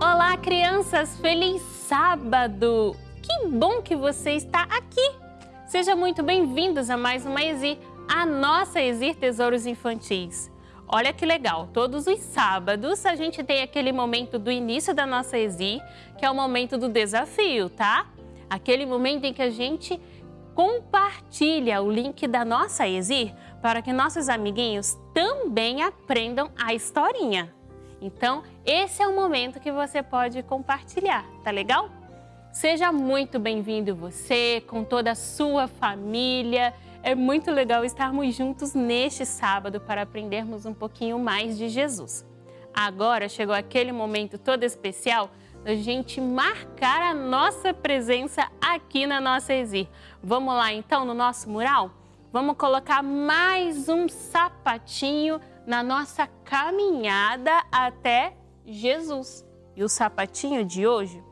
Olá, crianças! Feliz sábado! Que bom que você está aqui! Sejam muito bem-vindos a mais uma Exir, a nossa Exir Tesouros Infantis. Olha que legal, todos os sábados a gente tem aquele momento do início da nossa Exir, que é o momento do desafio, tá? Aquele momento em que a gente compartilha o link da nossa Exir para que nossos amiguinhos também aprendam a historinha. Então, esse é o momento que você pode compartilhar, tá legal? Seja muito bem-vindo você, com toda a sua família. É muito legal estarmos juntos neste sábado para aprendermos um pouquinho mais de Jesus. Agora chegou aquele momento todo especial da gente marcar a nossa presença aqui na nossa Exir. Vamos lá então no nosso mural? Vamos colocar mais um sapatinho na nossa caminhada até Jesus. E o sapatinho de hoje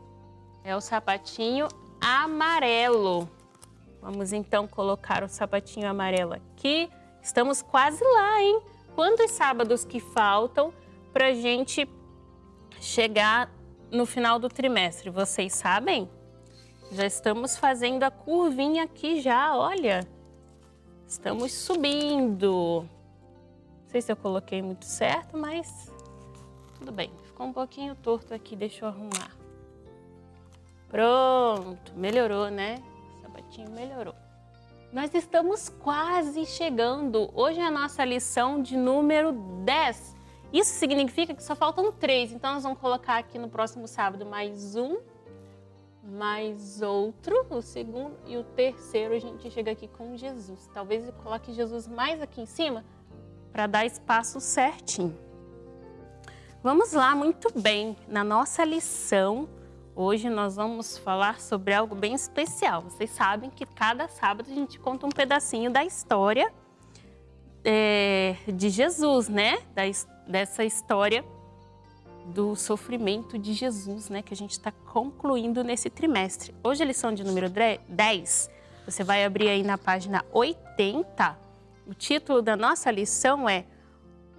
é o sapatinho amarelo. Vamos então colocar o sapatinho amarelo aqui. Estamos quase lá, hein? Quantos sábados que faltam para gente chegar no final do trimestre? Vocês sabem? Já estamos fazendo a curvinha aqui já, olha. Estamos subindo. Não sei se eu coloquei muito certo, mas tudo bem. Ficou um pouquinho torto aqui, deixa eu arrumar. Pronto, melhorou, né? O sapatinho melhorou. Nós estamos quase chegando. Hoje é a nossa lição de número 10. Isso significa que só faltam três. Então, nós vamos colocar aqui no próximo sábado mais um, mais outro, o segundo e o terceiro a gente chega aqui com Jesus. Talvez eu coloque Jesus mais aqui em cima para dar espaço certinho. Vamos lá, muito bem. Na nossa lição, hoje nós vamos falar sobre algo bem especial. Vocês sabem que cada sábado a gente conta um pedacinho da história é, de Jesus, né? Da, dessa história do sofrimento de Jesus, né? Que a gente está concluindo nesse trimestre. Hoje a lição de número 10, você vai abrir aí na página 80. O título da nossa lição é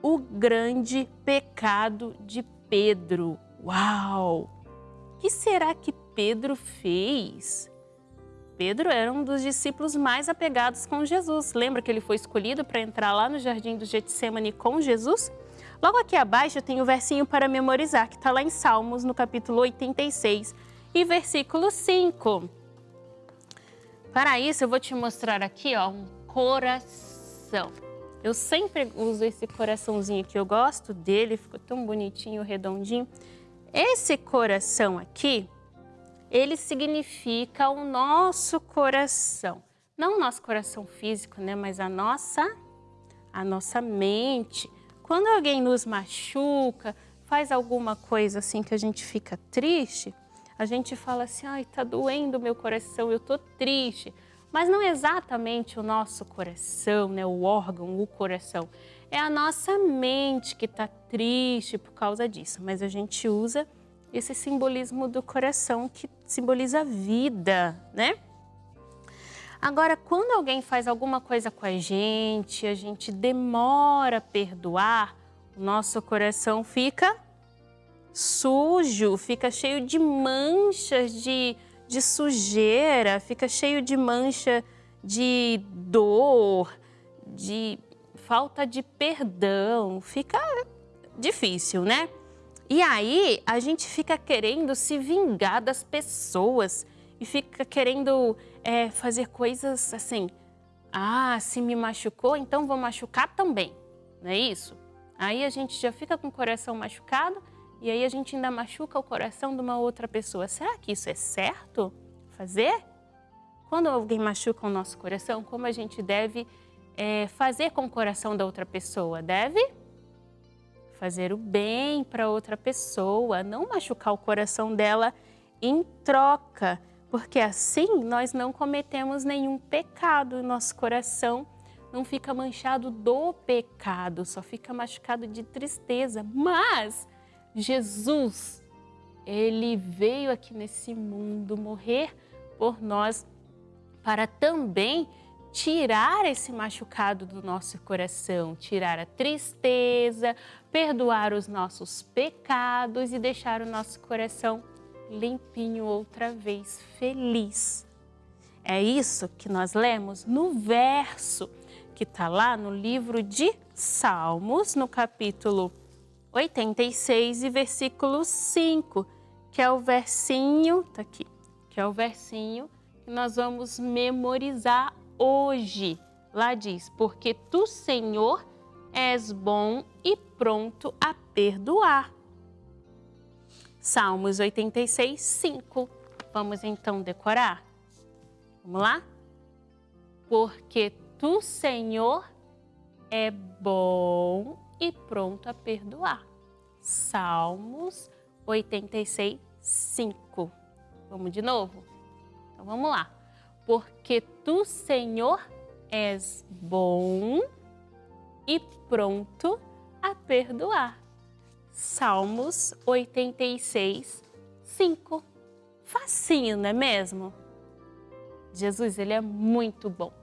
O Grande Pecado de Pedro. Uau! O que será que Pedro fez? Pedro era um dos discípulos mais apegados com Jesus. Lembra que ele foi escolhido para entrar lá no jardim do Getsemane com Jesus? Logo aqui abaixo tem o versinho para memorizar, que está lá em Salmos, no capítulo 86 e versículo 5. Para isso, eu vou te mostrar aqui ó, um coração. Eu sempre uso esse coraçãozinho aqui, eu gosto dele, ficou tão bonitinho, redondinho. Esse coração aqui, ele significa o nosso coração. Não o nosso coração físico, né? Mas a nossa, a nossa mente. Quando alguém nos machuca, faz alguma coisa assim que a gente fica triste, a gente fala assim, ai, tá doendo meu coração, eu tô triste. Mas não é exatamente o nosso coração, né, o órgão, o coração. É a nossa mente que está triste por causa disso. Mas a gente usa esse simbolismo do coração que simboliza a vida, né? Agora, quando alguém faz alguma coisa com a gente, a gente demora a perdoar, o nosso coração fica sujo, fica cheio de manchas de de sujeira, fica cheio de mancha de dor, de falta de perdão, fica difícil, né? E aí a gente fica querendo se vingar das pessoas e fica querendo é, fazer coisas assim. Ah, se me machucou, então vou machucar também, não é isso? Aí a gente já fica com o coração machucado e aí a gente ainda machuca o coração de uma outra pessoa. Será que isso é certo fazer? Quando alguém machuca o nosso coração, como a gente deve é, fazer com o coração da outra pessoa? Deve fazer o bem para outra pessoa, não machucar o coração dela em troca, porque assim nós não cometemos nenhum pecado, nosso coração não fica manchado do pecado, só fica machucado de tristeza. Mas Jesus, ele veio aqui nesse mundo morrer por nós para também tirar esse machucado do nosso coração, tirar a tristeza, perdoar os nossos pecados e deixar o nosso coração limpinho outra vez, feliz. É isso que nós lemos no verso que está lá no livro de Salmos, no capítulo 86 e versículo 5, que é o versinho, tá aqui, que é o versinho que nós vamos memorizar hoje. Lá diz: Porque tu, Senhor, és bom e pronto a perdoar. Salmos 86, 5. Vamos então decorar? Vamos lá? Porque tu, Senhor, é bom e pronto a perdoar. Salmos 86, 5. Vamos de novo? Então vamos lá. Porque tu, Senhor, és bom e pronto a perdoar. Salmos 86, 5. Facinho, não é mesmo? Jesus, ele é muito bom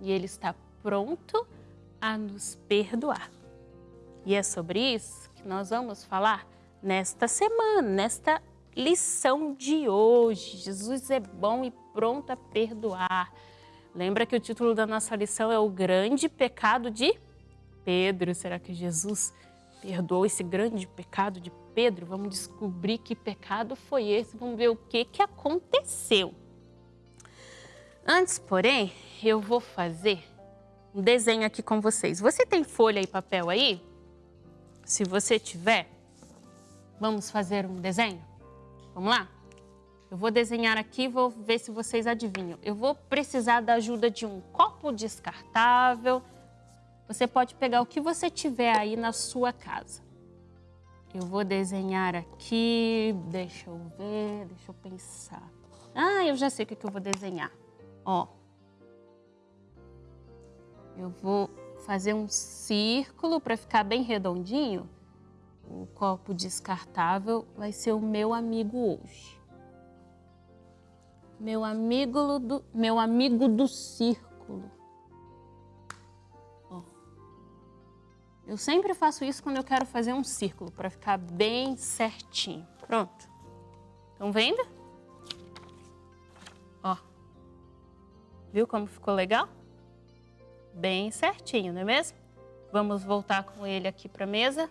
e ele está pronto a nos perdoar. E é sobre isso que nós vamos falar nesta semana, nesta lição de hoje. Jesus é bom e pronto a perdoar. Lembra que o título da nossa lição é o grande pecado de Pedro. Será que Jesus perdoou esse grande pecado de Pedro? Vamos descobrir que pecado foi esse, vamos ver o que, que aconteceu. Antes, porém, eu vou fazer um desenho aqui com vocês. Você tem folha e papel aí? Se você tiver, vamos fazer um desenho? Vamos lá? Eu vou desenhar aqui, vou ver se vocês adivinham. Eu vou precisar da ajuda de um copo descartável. Você pode pegar o que você tiver aí na sua casa. Eu vou desenhar aqui, deixa eu ver, deixa eu pensar. Ah, eu já sei o que eu vou desenhar. Ó. Eu vou fazer um círculo para ficar bem redondinho. O copo descartável vai ser o meu amigo hoje. Meu amigo do, meu amigo do círculo. Eu sempre faço isso quando eu quero fazer um círculo, para ficar bem certinho. Pronto. Estão vendo? Ó. Viu como ficou legal? bem certinho, não é mesmo? Vamos voltar com ele aqui para a mesa.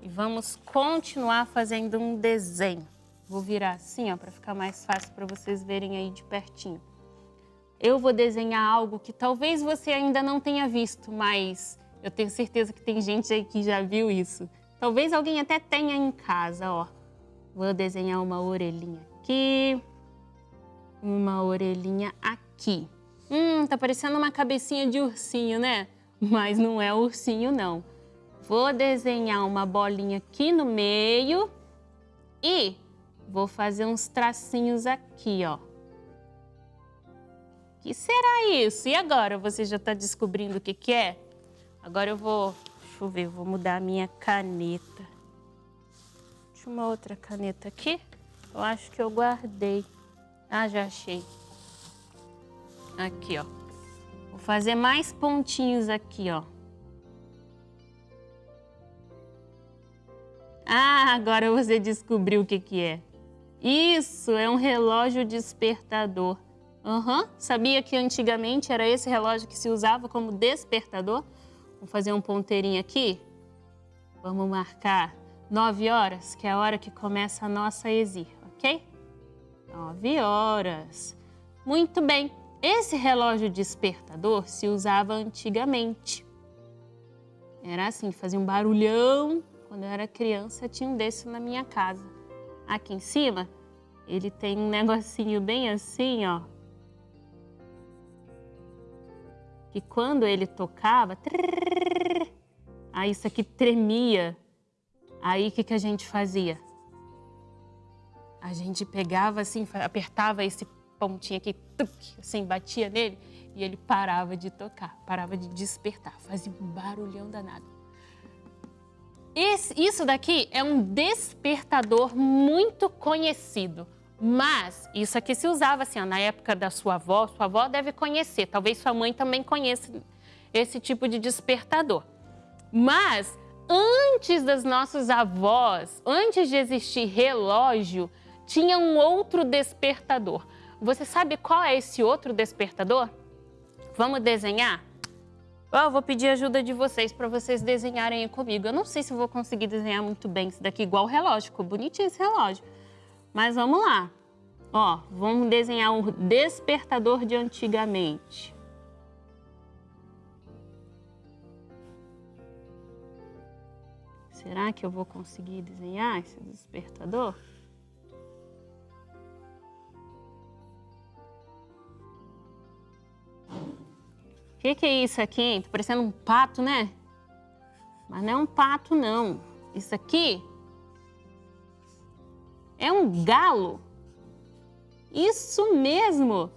E vamos continuar fazendo um desenho. Vou virar assim, ó, para ficar mais fácil para vocês verem aí de pertinho. Eu vou desenhar algo que talvez você ainda não tenha visto, mas eu tenho certeza que tem gente aí que já viu isso. Talvez alguém até tenha em casa, ó. Vou desenhar uma orelhinha aqui, uma orelhinha aqui. Hum, tá parecendo uma cabecinha de ursinho, né? Mas não é ursinho, não. Vou desenhar uma bolinha aqui no meio e vou fazer uns tracinhos aqui, ó. O que será isso? E agora? Você já está descobrindo o que, que é? Agora eu vou... Deixa eu ver, vou mudar a minha caneta. Deixa uma outra caneta aqui. Eu acho que eu guardei. Ah, já achei. Aqui, ó. Vou fazer mais pontinhos aqui, ó. Ah, agora você descobriu o que, que é. Isso, é um relógio despertador. Uhum. Sabia que antigamente era esse relógio que se usava como despertador? Vamos fazer um ponteirinho aqui? Vamos marcar 9 horas, que é a hora que começa a nossa exir, ok? 9 horas. Muito bem. Esse relógio despertador se usava antigamente. Era assim, fazia um barulhão quando eu era criança, tinha um desse na minha casa. Aqui em cima, ele tem um negocinho bem assim, ó. Que quando ele tocava, trrr, aí isso aqui tremia. Aí o que, que a gente fazia? A gente pegava assim, apertava esse pontinho aqui, tuc, assim, batia nele e ele parava de tocar, parava de despertar, fazia um barulhão danado. Esse, isso daqui é um despertador muito conhecido. Mas isso aqui se usava assim, ó, na época da sua avó, sua avó deve conhecer, talvez sua mãe também conheça esse tipo de despertador. Mas antes das nossos avós, antes de existir relógio, tinha um outro despertador. Você sabe qual é esse outro despertador? Vamos desenhar? Eu vou pedir ajuda de vocês para vocês desenharem comigo. Eu não sei se vou conseguir desenhar muito bem isso daqui, igual o relógio. Ficou bonitinho esse relógio. Mas vamos lá. Ó, vamos desenhar um despertador de antigamente. Será que eu vou conseguir desenhar esse despertador? O que, que, é isso aqui? Tá parecendo um pato, né? Mas não é um pato, não. Isso aqui é um galo. Isso mesmo.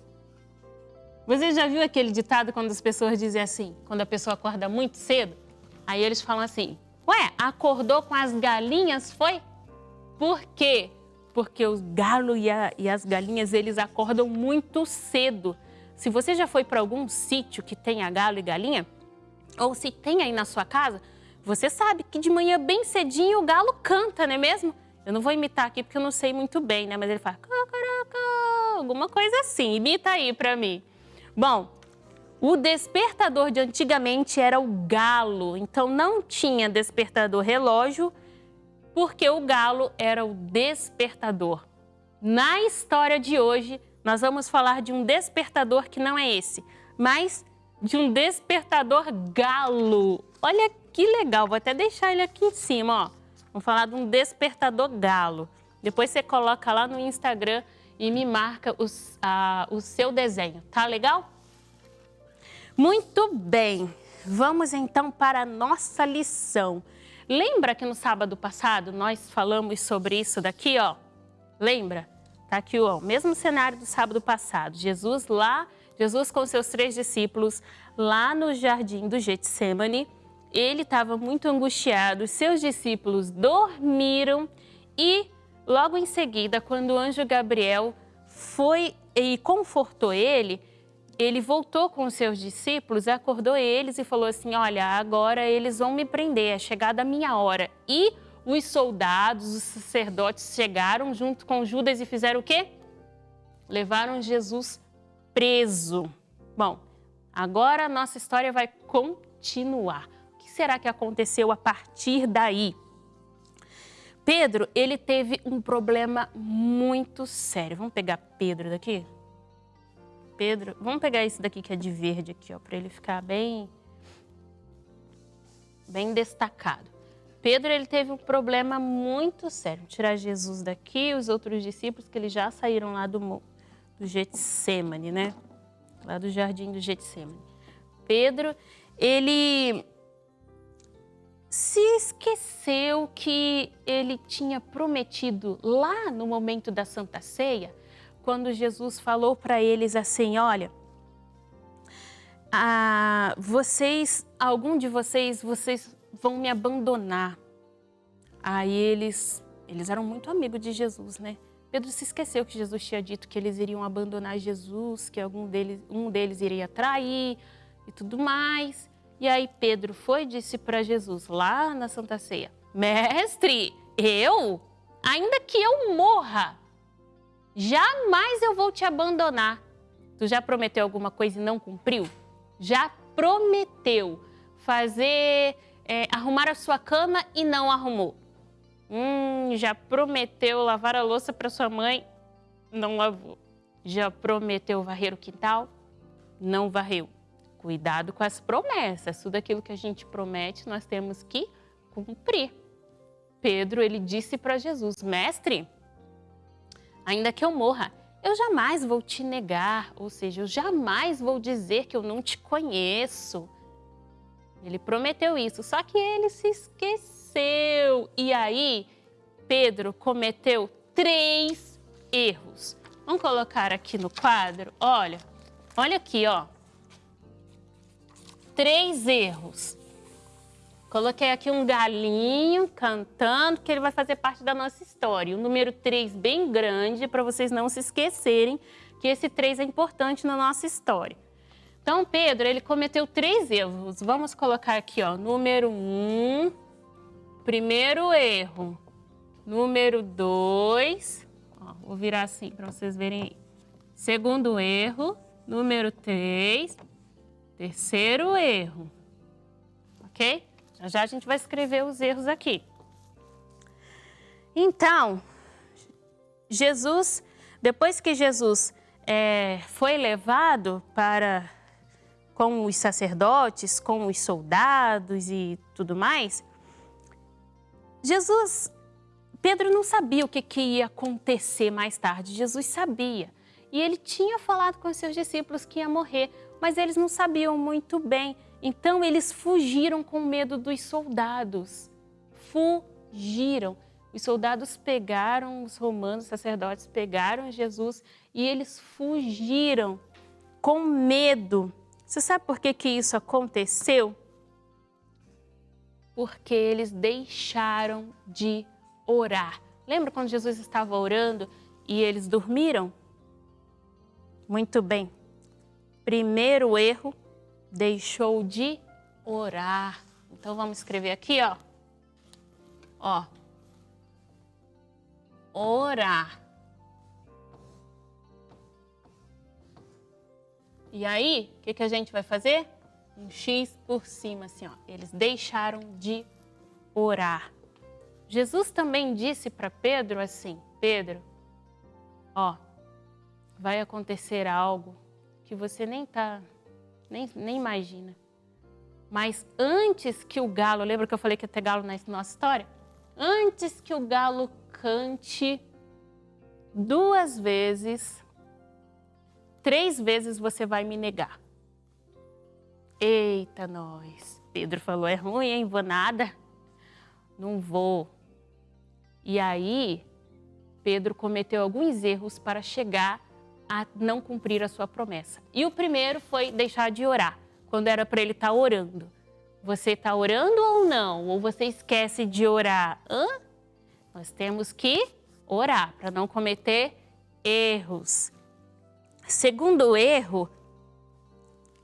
Você já viu aquele ditado quando as pessoas dizem assim, quando a pessoa acorda muito cedo? Aí eles falam assim, ué, acordou com as galinhas, foi? Por quê? Porque os galos e, e as galinhas, eles acordam muito cedo. Se você já foi para algum sítio que tenha galo e galinha, ou se tem aí na sua casa, você sabe que de manhã bem cedinho o galo canta, não é mesmo? Eu não vou imitar aqui porque eu não sei muito bem, né? Mas ele fala cacaraca, alguma coisa assim. Imita aí para mim. Bom, o despertador de antigamente era o galo, então não tinha despertador relógio, porque o galo era o despertador. Na história de hoje, nós vamos falar de um despertador que não é esse, mas de um despertador galo. Olha que legal, vou até deixar ele aqui em cima, ó. Vamos falar de um despertador galo. Depois você coloca lá no Instagram e me marca os, o seu desenho, tá legal? Muito bem, vamos então para a nossa lição. Lembra que no sábado passado nós falamos sobre isso daqui, ó? Lembra? Tá aqui o mesmo cenário do sábado passado. Jesus lá, Jesus com seus três discípulos lá no jardim do Getsemane. Ele estava muito angustiado, seus discípulos dormiram e logo em seguida, quando o anjo Gabriel foi e confortou ele, ele voltou com os seus discípulos, acordou eles e falou assim, olha, agora eles vão me prender, é chegada a minha hora. E os soldados, os sacerdotes chegaram junto com Judas e fizeram o quê? Levaram Jesus preso. Bom, agora a nossa história vai continuar. Será que aconteceu a partir daí? Pedro, ele teve um problema muito sério. Vamos pegar Pedro daqui? Pedro, vamos pegar esse daqui que é de verde aqui, ó, para ele ficar bem bem destacado. Pedro, ele teve um problema muito sério. Vou tirar Jesus daqui, os outros discípulos que eles já saíram lá do, do Getsemane, né? Lá do jardim do Getsemane. Pedro, ele se esqueceu que ele tinha prometido lá no momento da Santa Ceia, quando Jesus falou para eles assim, olha, ah, vocês, algum de vocês, vocês vão me abandonar. Aí eles, eles eram muito amigos de Jesus, né? Pedro se esqueceu que Jesus tinha dito que eles iriam abandonar Jesus, que algum deles, um deles iria trair e tudo mais. E aí Pedro foi e disse para Jesus, lá na Santa Ceia, Mestre, eu? Ainda que eu morra, jamais eu vou te abandonar. Tu já prometeu alguma coisa e não cumpriu? Já prometeu fazer, é, arrumar a sua cama e não arrumou. Hum, já prometeu lavar a louça para sua mãe, não lavou. Já prometeu varrer o quintal, não varreu. Cuidado com as promessas. Tudo aquilo que a gente promete, nós temos que cumprir. Pedro, ele disse para Jesus, mestre, ainda que eu morra, eu jamais vou te negar, ou seja, eu jamais vou dizer que eu não te conheço. Ele prometeu isso, só que ele se esqueceu. E aí, Pedro cometeu três erros. Vamos colocar aqui no quadro? Olha, olha aqui, ó três erros. Coloquei aqui um galinho cantando, que ele vai fazer parte da nossa história. O número 3 bem grande, para vocês não se esquecerem que esse 3 é importante na nossa história. Então, Pedro, ele cometeu três erros. Vamos colocar aqui, ó, número 1, um, primeiro erro. Número 2, vou virar assim para vocês verem aí. Segundo erro, número 3, Terceiro erro, ok? Já, a gente vai escrever os erros aqui. Então, Jesus, depois que Jesus é, foi levado para com os sacerdotes, com os soldados e tudo mais, Jesus, Pedro não sabia o que, que ia acontecer mais tarde, Jesus sabia. E ele tinha falado com os seus discípulos que ia morrer, mas eles não sabiam muito bem. Então eles fugiram com medo dos soldados. Fugiram. Os soldados pegaram os romanos, os sacerdotes pegaram Jesus e eles fugiram com medo. Você sabe por que, que isso aconteceu? Porque eles deixaram de orar. Lembra quando Jesus estava orando e eles dormiram? Muito bem. Primeiro erro, deixou de orar. Então vamos escrever aqui, ó. Ó. Orar. E aí, o que, que a gente vai fazer? Um X por cima, assim, ó. Eles deixaram de orar. Jesus também disse para Pedro assim, Pedro, ó, vai acontecer algo que você nem tá, nem, nem imagina. Mas antes que o galo, lembra que eu falei que ia ter galo na nossa história? Antes que o galo cante duas vezes, três vezes você vai me negar. Eita, nós. Pedro falou, é ruim, hein? Vou nada. Não vou. E aí, Pedro cometeu alguns erros para chegar a não cumprir a sua promessa. E o primeiro foi deixar de orar, quando era para ele estar tá orando. Você está orando ou não? Ou você esquece de orar? Hã? Nós temos que orar para não cometer erros. Segundo erro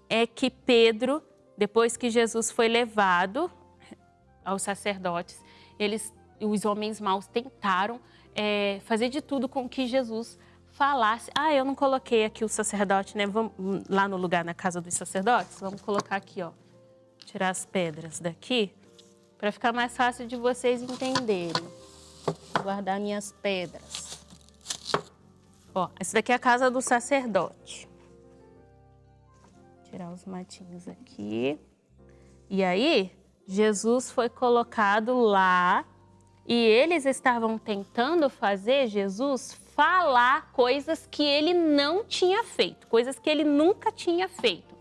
é que Pedro, depois que Jesus foi levado aos sacerdotes, eles, os homens maus tentaram é, fazer de tudo com que Jesus falasse... Ah, eu não coloquei aqui o sacerdote, né? Vamos lá no lugar, na casa dos sacerdotes. Vamos colocar aqui, ó. Tirar as pedras daqui, para ficar mais fácil de vocês entenderem. guardar minhas pedras. Ó, essa daqui é a casa do sacerdote. Tirar os matinhos aqui. E aí, Jesus foi colocado lá e eles estavam tentando fazer Jesus falar coisas que ele não tinha feito, coisas que ele nunca tinha feito.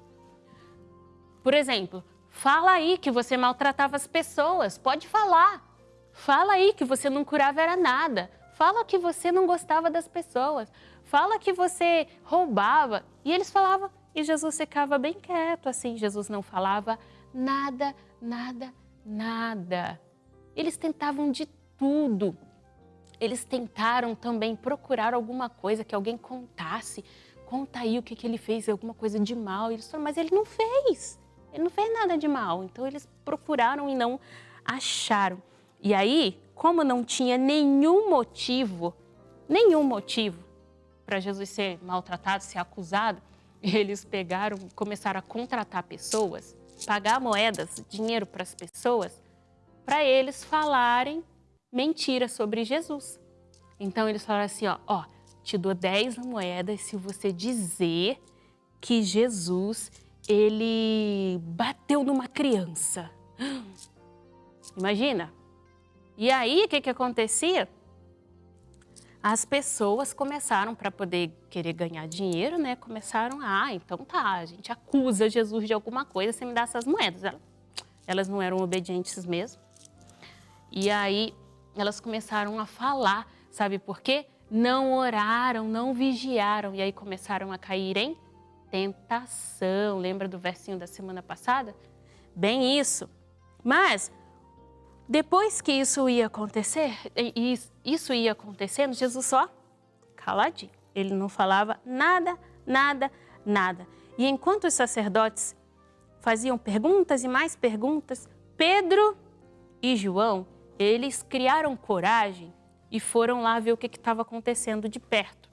Por exemplo, fala aí que você maltratava as pessoas, pode falar. Fala aí que você não curava era nada. Fala que você não gostava das pessoas. Fala que você roubava. E eles falavam, e Jesus ficava bem quieto assim. Jesus não falava nada, nada, nada. Eles tentavam de tudo. Eles tentaram também procurar alguma coisa que alguém contasse. Conta aí o que, que ele fez, alguma coisa de mal. Eles falaram, mas ele não fez. Ele não fez nada de mal. Então eles procuraram e não acharam. E aí, como não tinha nenhum motivo, nenhum motivo para Jesus ser maltratado, ser acusado, eles pegaram, começaram a contratar pessoas, pagar moedas, dinheiro para as pessoas, para eles falarem mentiras sobre Jesus. Então eles falaram assim, ó, ó, te dou 10 moedas se você dizer que Jesus, ele bateu numa criança. Imagina, e aí, o que, que acontecia? As pessoas começaram, para poder querer ganhar dinheiro, né? Começaram, ah, então tá, a gente acusa Jesus de alguma coisa, você me dá essas moedas. Elas não eram obedientes mesmo. E aí, elas começaram a falar, sabe por quê? Não oraram, não vigiaram, e aí começaram a cair em tentação. Lembra do versinho da semana passada? Bem isso. Mas depois que isso ia acontecer, isso ia acontecendo, Jesus só caladinho. Ele não falava nada, nada, nada. E enquanto os sacerdotes faziam perguntas e mais perguntas, Pedro e João, eles criaram coragem e foram lá ver o que estava acontecendo de perto.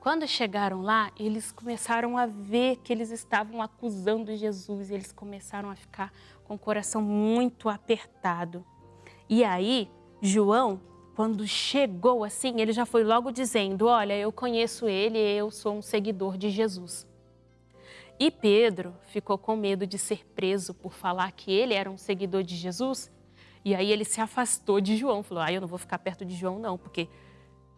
Quando chegaram lá, eles começaram a ver que eles estavam acusando Jesus, eles começaram a ficar com o coração muito apertado. E aí, João, quando chegou assim, ele já foi logo dizendo, olha, eu conheço ele, eu sou um seguidor de Jesus. E Pedro ficou com medo de ser preso por falar que ele era um seguidor de Jesus. E aí ele se afastou de João, falou, ah, eu não vou ficar perto de João não, porque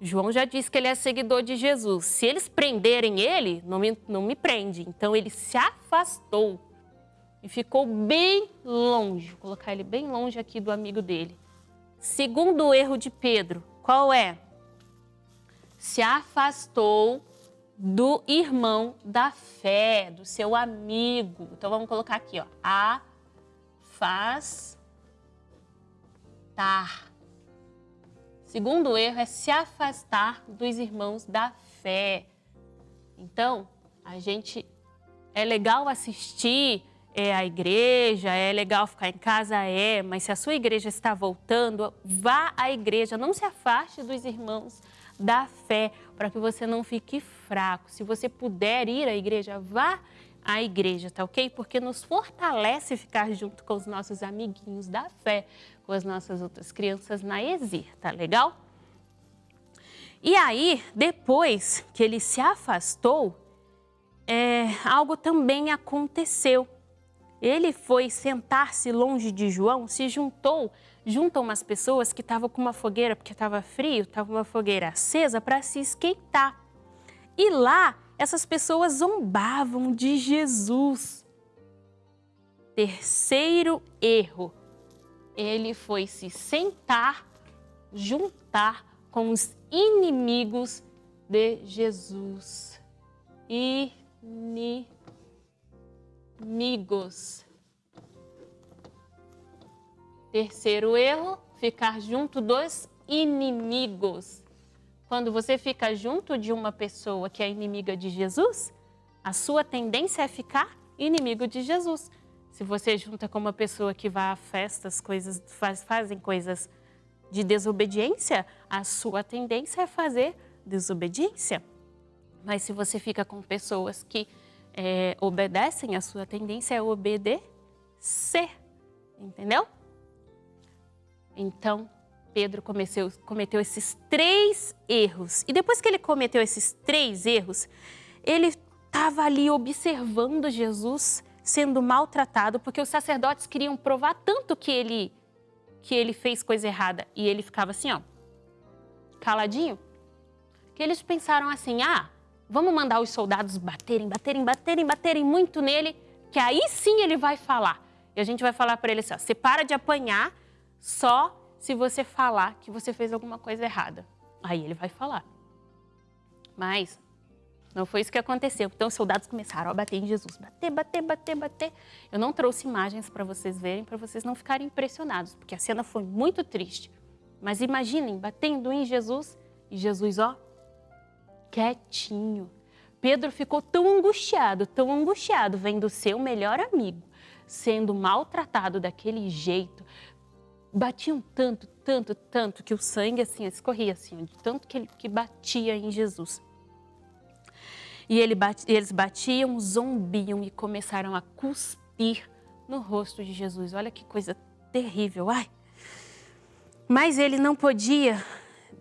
João já disse que ele é seguidor de Jesus. Se eles prenderem ele, não me, não me prende. Então ele se afastou e ficou bem longe, vou colocar ele bem longe aqui do amigo dele. Segundo erro de Pedro, qual é? Se afastou do irmão da fé, do seu amigo. Então vamos colocar aqui, ó, afastar. Segundo erro é se afastar dos irmãos da fé. Então, a gente é legal assistir é a igreja, é legal ficar em casa, é, mas se a sua igreja está voltando, vá à igreja, não se afaste dos irmãos da fé, para que você não fique fraco. Se você puder ir à igreja, vá à igreja, tá ok? Porque nos fortalece ficar junto com os nossos amiguinhos da fé, com as nossas outras crianças na ESIR, tá legal? E aí, depois que ele se afastou, é, algo também aconteceu ele foi sentar-se longe de João, se juntou junto a umas pessoas que estavam com uma fogueira, porque estava frio, estava uma fogueira acesa para se esquentar. E lá, essas pessoas zombavam de Jesus. Terceiro erro, ele foi se sentar, juntar com os inimigos de Jesus. Inimigos. Terceiro erro, ficar junto dos inimigos. Quando você fica junto de uma pessoa que é inimiga de Jesus, a sua tendência é ficar inimigo de Jesus. Se você junta com uma pessoa que vai a festas, coisas, faz, fazem coisas de desobediência, a sua tendência é fazer desobediência. Mas se você fica com pessoas que é, obedecem, a sua tendência é obedecer, entendeu? Então, Pedro cometeu, cometeu esses três erros. E depois que ele cometeu esses três erros, ele estava ali observando Jesus sendo maltratado, porque os sacerdotes queriam provar tanto que ele, que ele fez coisa errada. E ele ficava assim, ó, caladinho. Que eles pensaram assim, ah, vamos mandar os soldados baterem, baterem, baterem, baterem muito nele, que aí sim ele vai falar. E a gente vai falar para ele assim, ó, você para de apanhar só se você falar que você fez alguma coisa errada. Aí ele vai falar. Mas não foi isso que aconteceu. Então os soldados começaram a bater em Jesus. Bater, bater, bater, bater. Eu não trouxe imagens para vocês verem, para vocês não ficarem impressionados, porque a cena foi muito triste. Mas imaginem, batendo em Jesus e Jesus, ó, quietinho. Pedro ficou tão angustiado, tão angustiado, vendo seu melhor amigo sendo maltratado daquele jeito, batiam tanto, tanto, tanto, que o sangue assim escorria assim, de tanto que, ele, que batia em Jesus. E ele bate, eles batiam, zombiam e começaram a cuspir no rosto de Jesus. Olha que coisa terrível, ai! Mas ele não podia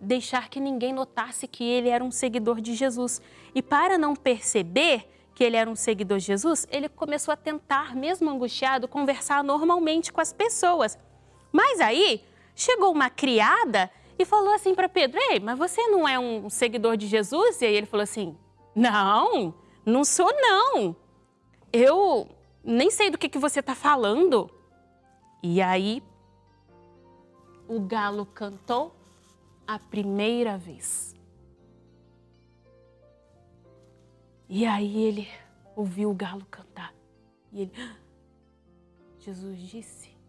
deixar que ninguém notasse que ele era um seguidor de Jesus. E para não perceber que ele era um seguidor de Jesus, ele começou a tentar, mesmo angustiado, conversar normalmente com as pessoas. Mas aí chegou uma criada e falou assim para Pedro: Ei, mas você não é um seguidor de Jesus? E aí ele falou assim: Não, não sou não. Eu nem sei do que, que você está falando. E aí o galo cantou a primeira vez. E aí ele ouviu o galo cantar. E ele, ah, Jesus disse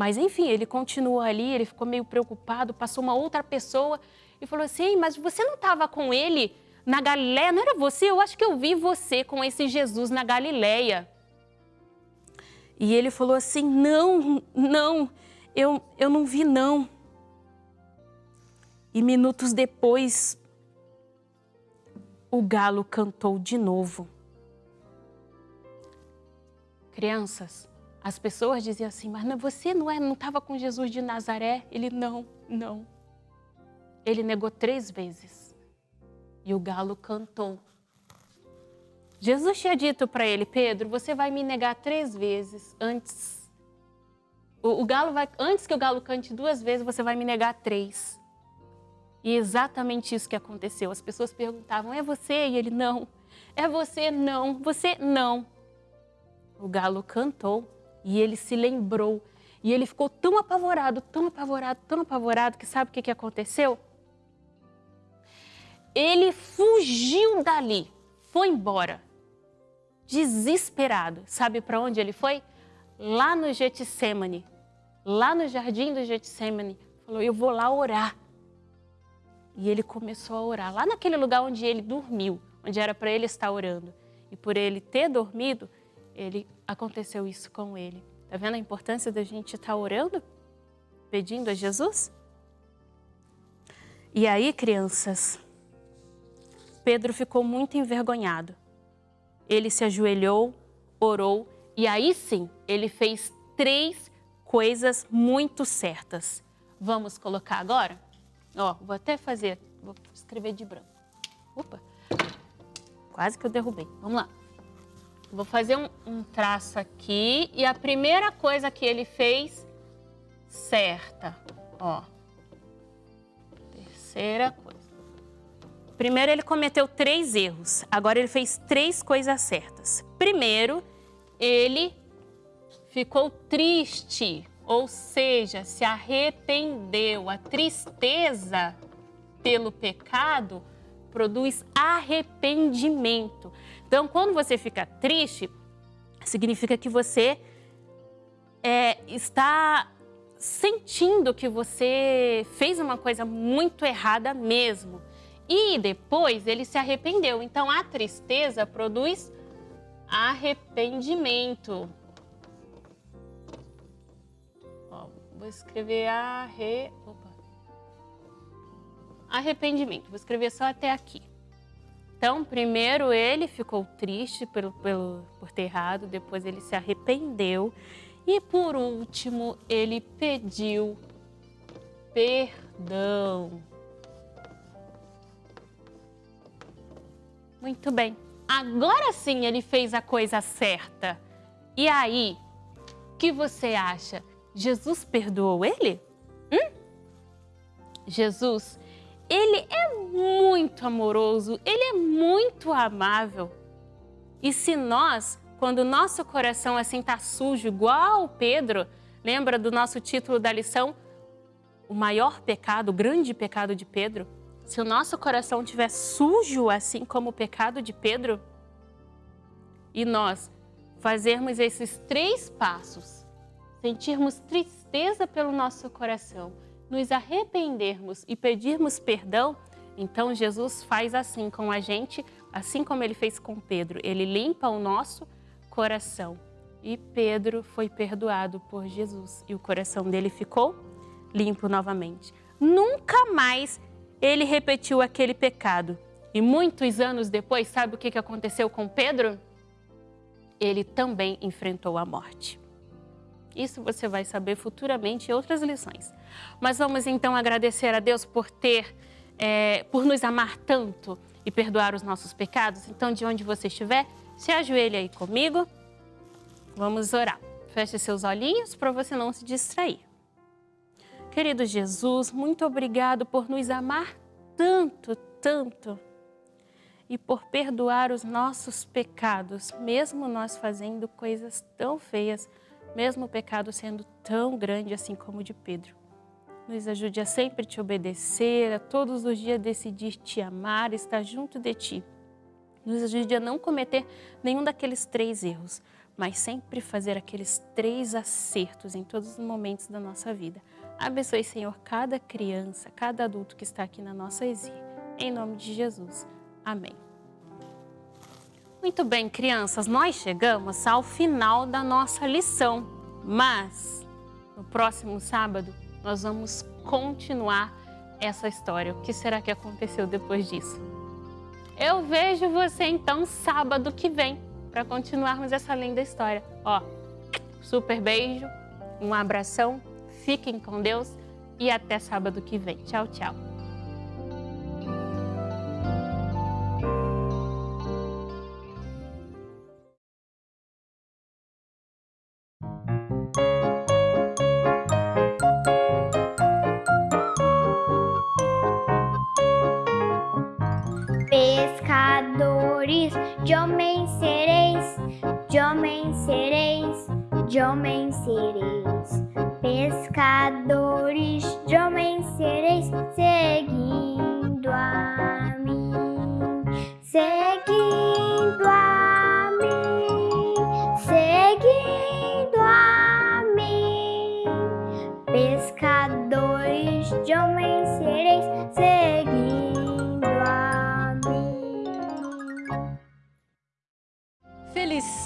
mas enfim, ele continuou ali, ele ficou meio preocupado, passou uma outra pessoa e falou assim, mas você não estava com ele na Galileia? Não era você? Eu acho que eu vi você com esse Jesus na Galileia. E ele falou assim, não, não, eu, eu não vi não. E minutos depois, o galo cantou de novo. Crianças, as pessoas diziam assim, mas você não é, não estava com Jesus de Nazaré? Ele, não, não. Ele negou três vezes. E o galo cantou. Jesus tinha dito para ele, Pedro, você vai me negar três vezes antes. O, o, galo vai, antes que o galo cante duas vezes, você vai me negar três. E exatamente isso que aconteceu. As pessoas perguntavam, é você? E ele, não. É você? Não. Você? Não. O galo cantou e ele se lembrou. E ele ficou tão apavorado, tão apavorado, tão apavorado, que sabe o que, que aconteceu? Ele fugiu dali, foi embora, desesperado. Sabe para onde ele foi? Lá no Getsemane, lá no jardim do Getsemane. Falou, eu vou lá orar. E ele começou a orar, lá naquele lugar onde ele dormiu, onde era para ele estar orando. E por ele ter dormido, ele aconteceu isso com ele. Está vendo a importância da gente estar tá orando? Pedindo a Jesus? E aí, crianças, Pedro ficou muito envergonhado. Ele se ajoelhou, orou e aí sim, ele fez três coisas muito certas. Vamos colocar agora? Ó, vou até fazer, vou escrever de branco. Opa, quase que eu derrubei. Vamos lá. Vou fazer um, um traço aqui e a primeira coisa que ele fez certa, ó. Terceira coisa. Primeiro ele cometeu três erros, agora ele fez três coisas certas. Primeiro, ele ficou triste, ou seja, se arrependeu. A tristeza pelo pecado produz arrependimento. Então, quando você fica triste, significa que você é, está sentindo que você fez uma coisa muito errada mesmo. E depois ele se arrependeu. Então, a tristeza produz arrependimento. Ó, vou escrever arre... Opa. arrependimento. Vou escrever só até aqui. Então, primeiro ele ficou triste pelo, pelo, por ter errado, depois ele se arrependeu e, por último, ele pediu perdão. Muito bem. Agora sim ele fez a coisa certa. E aí, o que você acha? Jesus perdoou ele? Hum? Jesus, ele é muito amoroso, ele é muito amável. E se nós, quando o nosso coração assim está sujo, igual Pedro, lembra do nosso título da lição? O maior pecado, o grande pecado de Pedro? Se o nosso coração estiver sujo, assim como o pecado de Pedro, e nós fazermos esses três passos, sentirmos tristeza pelo nosso coração, nos arrependermos e pedirmos perdão, então Jesus faz assim com a gente, assim como ele fez com Pedro. Ele limpa o nosso coração. E Pedro foi perdoado por Jesus e o coração dele ficou limpo novamente. Nunca mais ele repetiu aquele pecado. E muitos anos depois, sabe o que aconteceu com Pedro? Ele também enfrentou a morte. Isso você vai saber futuramente em outras lições. Mas vamos então agradecer a Deus por ter é, por nos amar tanto e perdoar os nossos pecados. Então, de onde você estiver, se ajoelhe aí comigo. Vamos orar. Feche seus olhinhos para você não se distrair. Querido Jesus, muito obrigado por nos amar tanto, tanto e por perdoar os nossos pecados, mesmo nós fazendo coisas tão feias, mesmo o pecado sendo tão grande assim como o de Pedro. Nos ajude a sempre te obedecer, a todos os dias decidir te amar, estar junto de ti. Nos ajude a não cometer nenhum daqueles três erros, mas sempre fazer aqueles três acertos em todos os momentos da nossa vida. Abençoe, Senhor, cada criança, cada adulto que está aqui na nossa exílio. Em nome de Jesus. Amém. Muito bem, crianças, nós chegamos ao final da nossa lição, mas no próximo sábado nós vamos continuar essa história. O que será que aconteceu depois disso? Eu vejo você então sábado que vem para continuarmos essa linda história. Ó, super beijo, um abração, fiquem com Deus e até sábado que vem. Tchau, tchau. de homens sereis, de homens sereis, de homens sereis. Pescadores de homens sereis, seguindo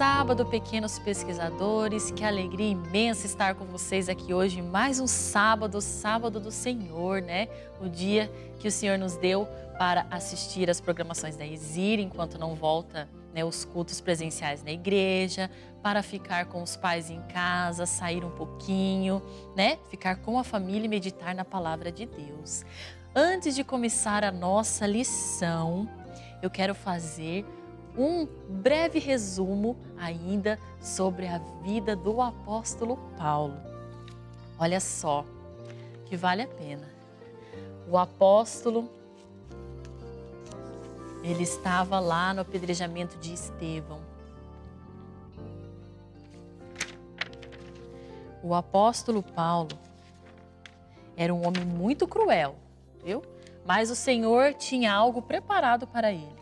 sábado, pequenos pesquisadores. Que alegria imensa estar com vocês aqui hoje. Mais um sábado, sábado do Senhor, né? O dia que o Senhor nos deu para assistir as programações da Exir enquanto não volta né, os cultos presenciais na igreja, para ficar com os pais em casa, sair um pouquinho, né? Ficar com a família e meditar na palavra de Deus. Antes de começar a nossa lição, eu quero fazer um breve resumo ainda sobre a vida do apóstolo Paulo. Olha só, que vale a pena. O apóstolo, ele estava lá no apedrejamento de Estevão. O apóstolo Paulo era um homem muito cruel, viu? Mas o Senhor tinha algo preparado para ele.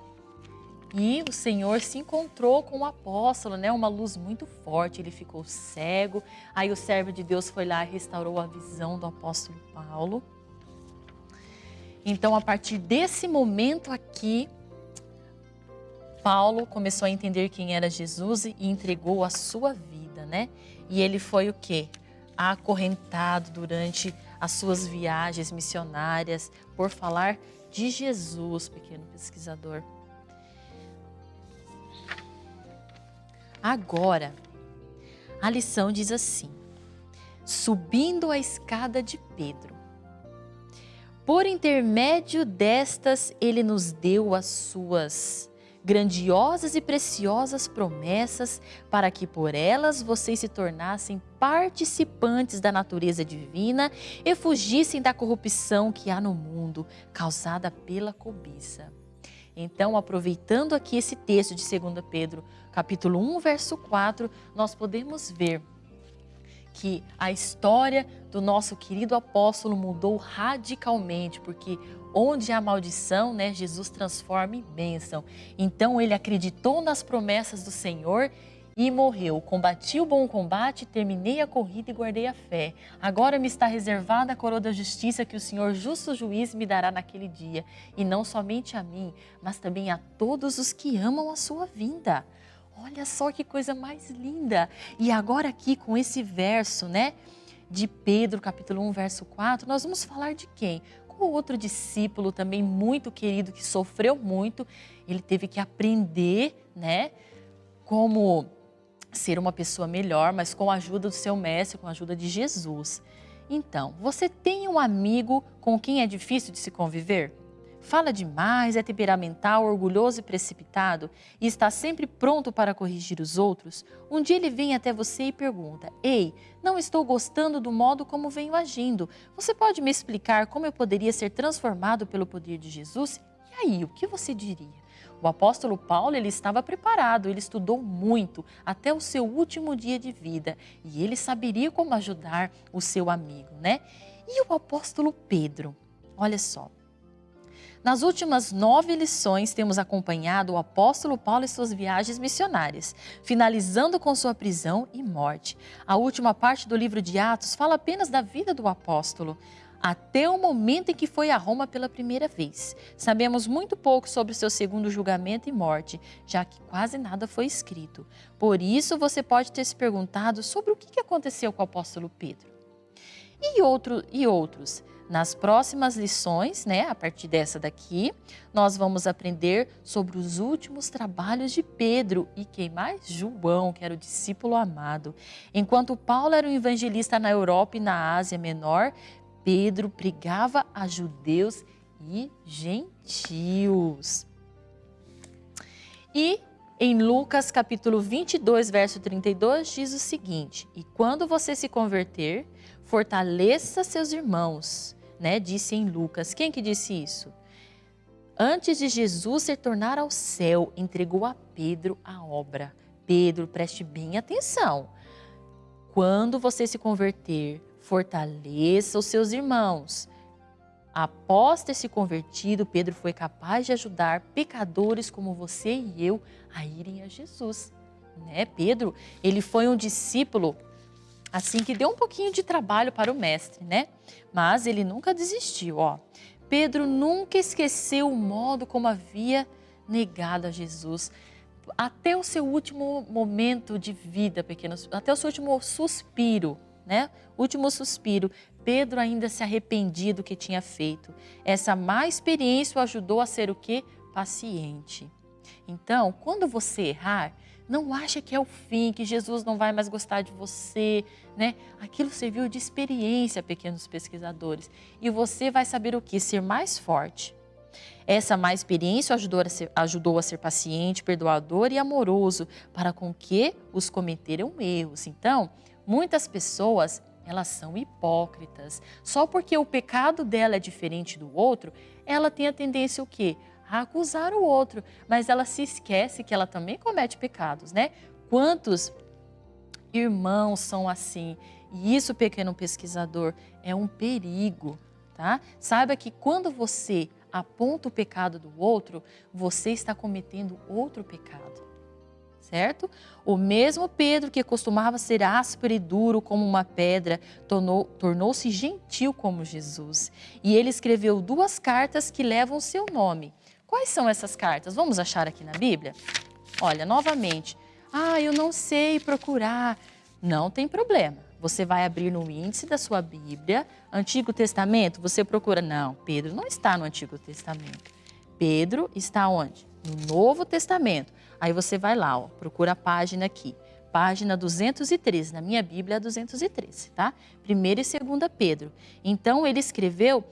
E o Senhor se encontrou com o apóstolo, né? Uma luz muito forte, ele ficou cego. Aí o servo de Deus foi lá e restaurou a visão do apóstolo Paulo. Então, a partir desse momento aqui, Paulo começou a entender quem era Jesus e entregou a sua vida, né? E ele foi o quê? Acorrentado durante as suas viagens missionárias por falar de Jesus, pequeno pesquisador. Agora, a lição diz assim: subindo a escada de Pedro. Por intermédio destas, ele nos deu as suas grandiosas e preciosas promessas para que por elas vocês se tornassem participantes da natureza divina e fugissem da corrupção que há no mundo causada pela cobiça. Então, aproveitando aqui esse texto de 2 Pedro, capítulo 1, verso 4, nós podemos ver que a história do nosso querido apóstolo mudou radicalmente, porque onde há maldição, né, Jesus transforma em bênção. Então ele acreditou nas promessas do Senhor e morreu. Combati o bom combate, terminei a corrida e guardei a fé. Agora me está reservada a coroa da justiça que o Senhor, justo juiz, me dará naquele dia. E não somente a mim, mas também a todos os que amam a sua vinda. Olha só que coisa mais linda. E agora aqui com esse verso, né? De Pedro, capítulo 1, verso 4, nós vamos falar de quem? Com outro discípulo também muito querido, que sofreu muito. Ele teve que aprender, né? Como ser uma pessoa melhor, mas com a ajuda do seu mestre, com a ajuda de Jesus. Então, você tem um amigo com quem é difícil de se conviver? Fala demais, é temperamental, orgulhoso e precipitado e está sempre pronto para corrigir os outros? Um dia ele vem até você e pergunta: Ei, não estou gostando do modo como venho agindo. Você pode me explicar como eu poderia ser transformado pelo poder de Jesus? E aí, o que você diria? O apóstolo Paulo ele estava preparado, ele estudou muito até o seu último dia de vida e ele saberia como ajudar o seu amigo, né? E o apóstolo Pedro, olha só, nas últimas nove lições, temos acompanhado o apóstolo Paulo em suas viagens missionárias, finalizando com sua prisão e morte. A última parte do livro de Atos fala apenas da vida do apóstolo, até o momento em que foi a Roma pela primeira vez. Sabemos muito pouco sobre seu segundo julgamento e morte, já que quase nada foi escrito. Por isso, você pode ter se perguntado sobre o que aconteceu com o apóstolo Pedro. E, outro, e outros? Nas próximas lições, né, a partir dessa daqui, nós vamos aprender sobre os últimos trabalhos de Pedro e quem mais? João, que era o discípulo amado. Enquanto Paulo era um evangelista na Europa e na Ásia Menor, Pedro pregava a judeus e gentios. E em Lucas capítulo 22, verso 32, diz o seguinte: E quando você se converter, fortaleça seus irmãos né, disse em Lucas. Quem que disse isso? Antes de Jesus se tornar ao céu, entregou a Pedro a obra. Pedro, preste bem atenção. Quando você se converter, fortaleça os seus irmãos. Após ter se convertido, Pedro foi capaz de ajudar pecadores como você e eu a irem a Jesus. Né? Pedro, ele foi um discípulo assim que deu um pouquinho de trabalho para o mestre, né? Mas ele nunca desistiu, ó. Pedro nunca esqueceu o modo como havia negado a Jesus. Até o seu último momento de vida, pequenos, até o seu último suspiro, né? Último suspiro, Pedro ainda se arrependia do que tinha feito. Essa má experiência o ajudou a ser o quê? Paciente. Então, quando você errar, não acha que é o fim, que Jesus não vai mais gostar de você, né? Aquilo serviu de experiência, pequenos pesquisadores. E você vai saber o que? Ser mais forte. Essa má experiência ajudou a, ser, ajudou a ser paciente, perdoador e amoroso para com que os cometeram erros. Então, muitas pessoas, elas são hipócritas. Só porque o pecado dela é diferente do outro, ela tem a tendência o quê? a acusar o outro, mas ela se esquece que ela também comete pecados, né? Quantos irmãos são assim? E isso, pequeno pesquisador, é um perigo, tá? Saiba que quando você aponta o pecado do outro, você está cometendo outro pecado. Certo? O mesmo Pedro que costumava ser áspero e duro como uma pedra, tornou-se gentil como Jesus. E ele escreveu duas cartas que levam seu nome. Quais são essas cartas? Vamos achar aqui na Bíblia? Olha, novamente, ah, eu não sei procurar. Não tem problema. Você vai abrir no índice da sua Bíblia, Antigo Testamento, você procura. Não, Pedro não está no Antigo Testamento. Pedro está onde? No Novo Testamento. Aí você vai lá, ó, procura a página aqui. Página 213, na minha Bíblia é 213, tá? Primeiro e segunda Pedro. Então ele escreveu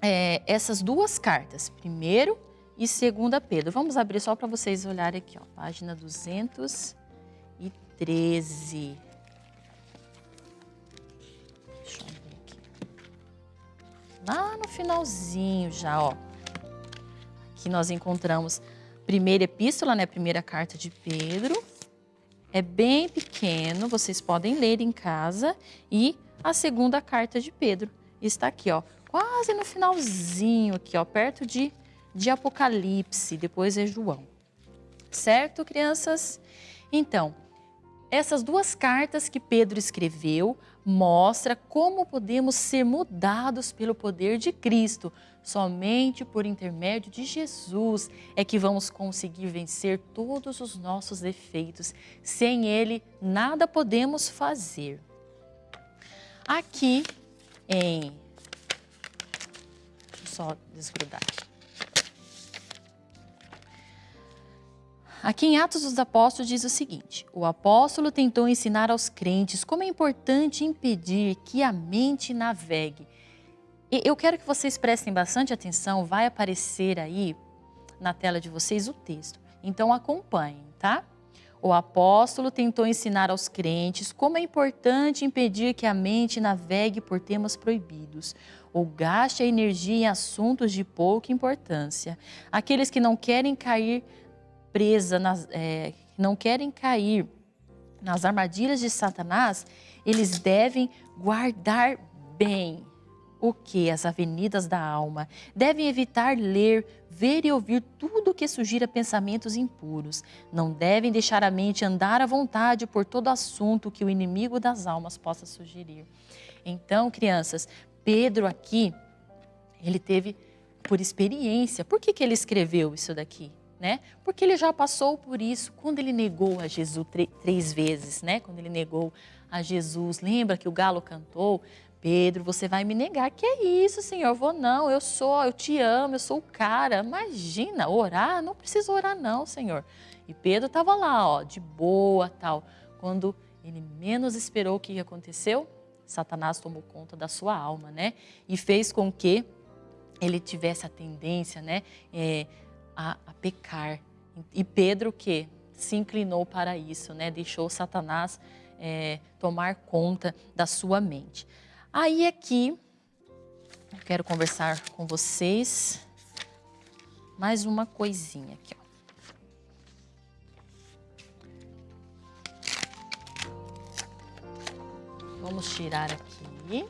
é, essas duas cartas, primeiro e segunda Pedro. Vamos abrir só para vocês olharem aqui, ó, página 213. Deixa eu ver aqui. Lá no finalzinho já, ó. Aqui nós encontramos primeira epístola, né, primeira carta de Pedro. É bem pequeno, vocês podem ler em casa. E a segunda carta de Pedro está aqui, ó, quase no finalzinho aqui, ó, perto de, de Apocalipse, depois é João. Certo, crianças? Então, essas duas cartas que Pedro escreveu mostra como podemos ser mudados pelo poder de Cristo. Somente por intermédio de Jesus é que vamos conseguir vencer todos os nossos defeitos. Sem Ele, nada podemos fazer. Aqui em... Deixa eu só desgrudar aqui. Aqui em Atos dos Apóstolos diz o seguinte: o apóstolo tentou ensinar aos crentes como é importante impedir que a mente navegue. Eu quero que vocês prestem bastante atenção, vai aparecer aí na tela de vocês o texto. Então acompanhem, tá? O apóstolo tentou ensinar aos crentes como é importante impedir que a mente navegue por temas proibidos ou gaste a energia em assuntos de pouca importância. Aqueles que não querem cair presa, nas, é, não querem cair nas armadilhas de Satanás, eles devem guardar bem o que? As avenidas da alma. Devem evitar ler, ver e ouvir tudo o que sugira pensamentos impuros. Não devem deixar a mente andar à vontade por todo assunto que o inimigo das almas possa sugerir. Então, crianças, Pedro aqui, ele teve por experiência. Por que, que ele escreveu isso daqui? Né? Porque ele já passou por isso quando ele negou a Jesus três vezes, né? Quando ele negou a Jesus. Lembra que o galo cantou? Pedro, você vai me negar. Que é isso, Senhor? Vou não, eu sou, eu te amo, eu sou o cara. Imagina, orar? Não precisa orar não, Senhor. E Pedro estava lá, ó, de boa, tal. Quando ele menos esperou o que aconteceu, Satanás tomou conta da sua alma, né? E fez com que ele tivesse a tendência, né, é, a, a pecar. E Pedro que se inclinou para isso, né? Deixou Satanás é, tomar conta da sua mente. Aí aqui, eu quero conversar com vocês mais uma coisinha aqui, ó. Vamos tirar aqui.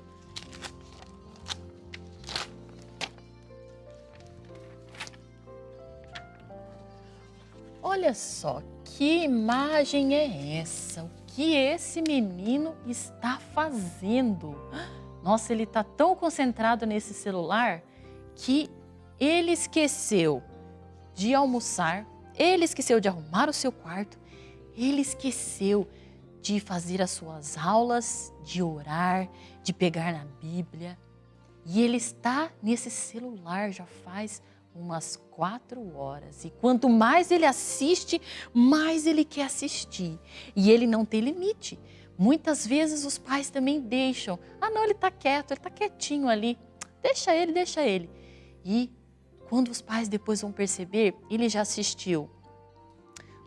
Olha só, que imagem é essa? O que esse menino está fazendo? Nossa, ele está tão concentrado nesse celular que ele esqueceu de almoçar, ele esqueceu de arrumar o seu quarto, ele esqueceu de fazer as suas aulas, de orar, de pegar na Bíblia. E ele está nesse celular já faz umas quatro horas. E quanto mais ele assiste, mais ele quer assistir. E ele não tem limite. Muitas vezes os pais também deixam. Ah, não, ele está quieto, ele está quietinho ali. Deixa ele, deixa ele. E quando os pais depois vão perceber, ele já assistiu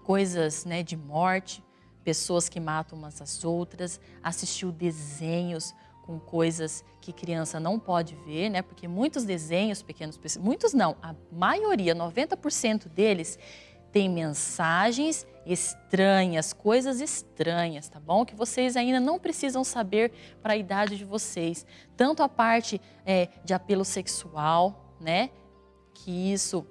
coisas né, de morte, pessoas que matam umas às outras, assistiu desenhos com coisas que criança não pode ver, né? Porque muitos desenhos pequenos, muitos não, a maioria, 90% deles tem mensagens estranhas, coisas estranhas, tá bom? Que vocês ainda não precisam saber para a idade de vocês. Tanto a parte é, de apelo sexual, né? Que isso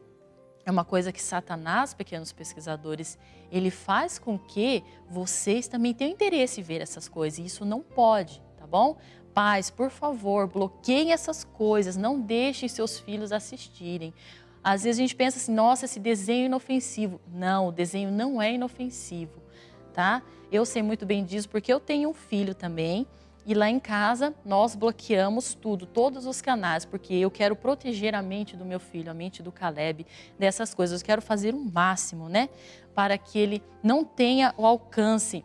é uma coisa que Satanás, pequenos pesquisadores, ele faz com que vocês também tenham interesse em ver essas coisas. E isso não pode, tá bom? Pais, por favor, bloqueiem essas coisas, não deixem seus filhos assistirem. Às vezes a gente pensa assim, nossa, esse desenho é inofensivo. Não, o desenho não é inofensivo, tá? Eu sei muito bem disso porque eu tenho um filho também e lá em casa nós bloqueamos tudo, todos os canais, porque eu quero proteger a mente do meu filho, a mente do Caleb, dessas coisas. Eu quero fazer o máximo, né? Para que ele não tenha o alcance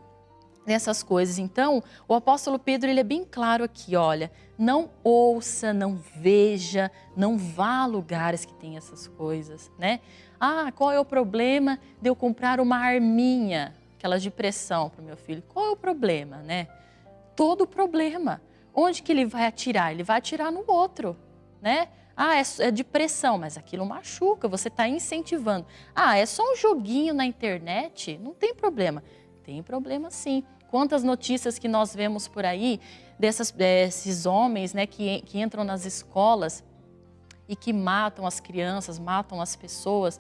nessas coisas. Então, o apóstolo Pedro ele é bem claro aqui, olha, não ouça, não veja, não vá a lugares que tem essas coisas, né? Ah, qual é o problema de eu comprar uma arminha, aquela de pressão para o meu filho? Qual é o problema, né? Todo o problema. Onde que ele vai atirar? Ele vai atirar no outro, né? Ah, é, é de pressão, mas aquilo machuca, você está incentivando. Ah, é só um joguinho na internet? Não tem problema. Tem problema sim. Quantas notícias que nós vemos por aí dessas, desses homens né, que, que entram nas escolas e que matam as crianças, matam as pessoas.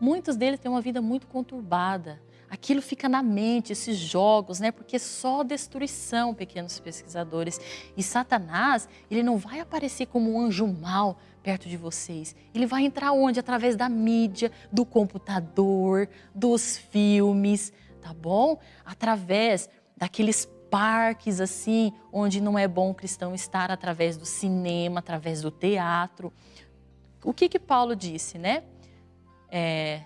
Muitos deles têm uma vida muito conturbada. Aquilo fica na mente, esses jogos, né? Porque é só destruição, pequenos pesquisadores. E Satanás, ele não vai aparecer como um anjo mau perto de vocês. Ele vai entrar onde? Através da mídia, do computador, dos filmes, tá bom? Através daqueles parques assim, onde não é bom o cristão estar através do cinema, através do teatro. O que que Paulo disse, né? É,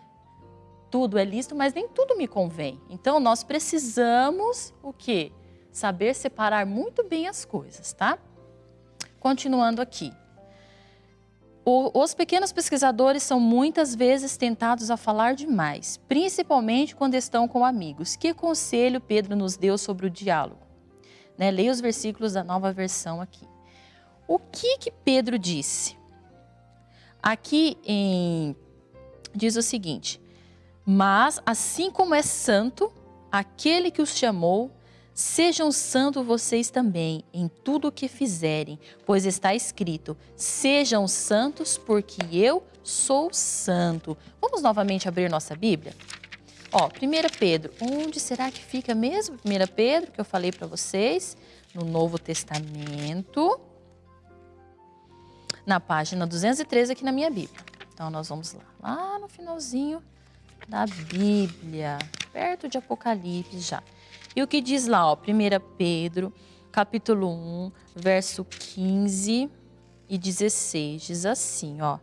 tudo é lícito, mas nem tudo me convém. Então nós precisamos o quê? Saber separar muito bem as coisas, tá? Continuando aqui. O, os pequenos pesquisadores são muitas vezes tentados a falar demais, principalmente quando estão com amigos. Que conselho Pedro nos deu sobre o diálogo? Né, leia os versículos da nova versão aqui. O que que Pedro disse? Aqui em, diz o seguinte: Mas assim como é santo aquele que os chamou, Sejam santos vocês também em tudo o que fizerem, pois está escrito: Sejam santos, porque eu sou santo. Vamos novamente abrir nossa Bíblia? Ó, 1 Pedro, onde será que fica mesmo? 1 Pedro, que eu falei para vocês, no Novo Testamento, na página 213 aqui na minha Bíblia. Então, nós vamos lá, lá no finalzinho da Bíblia, perto de Apocalipse já. E o que diz lá, ó, 1 Pedro, capítulo 1, verso 15 e 16, diz assim, ó.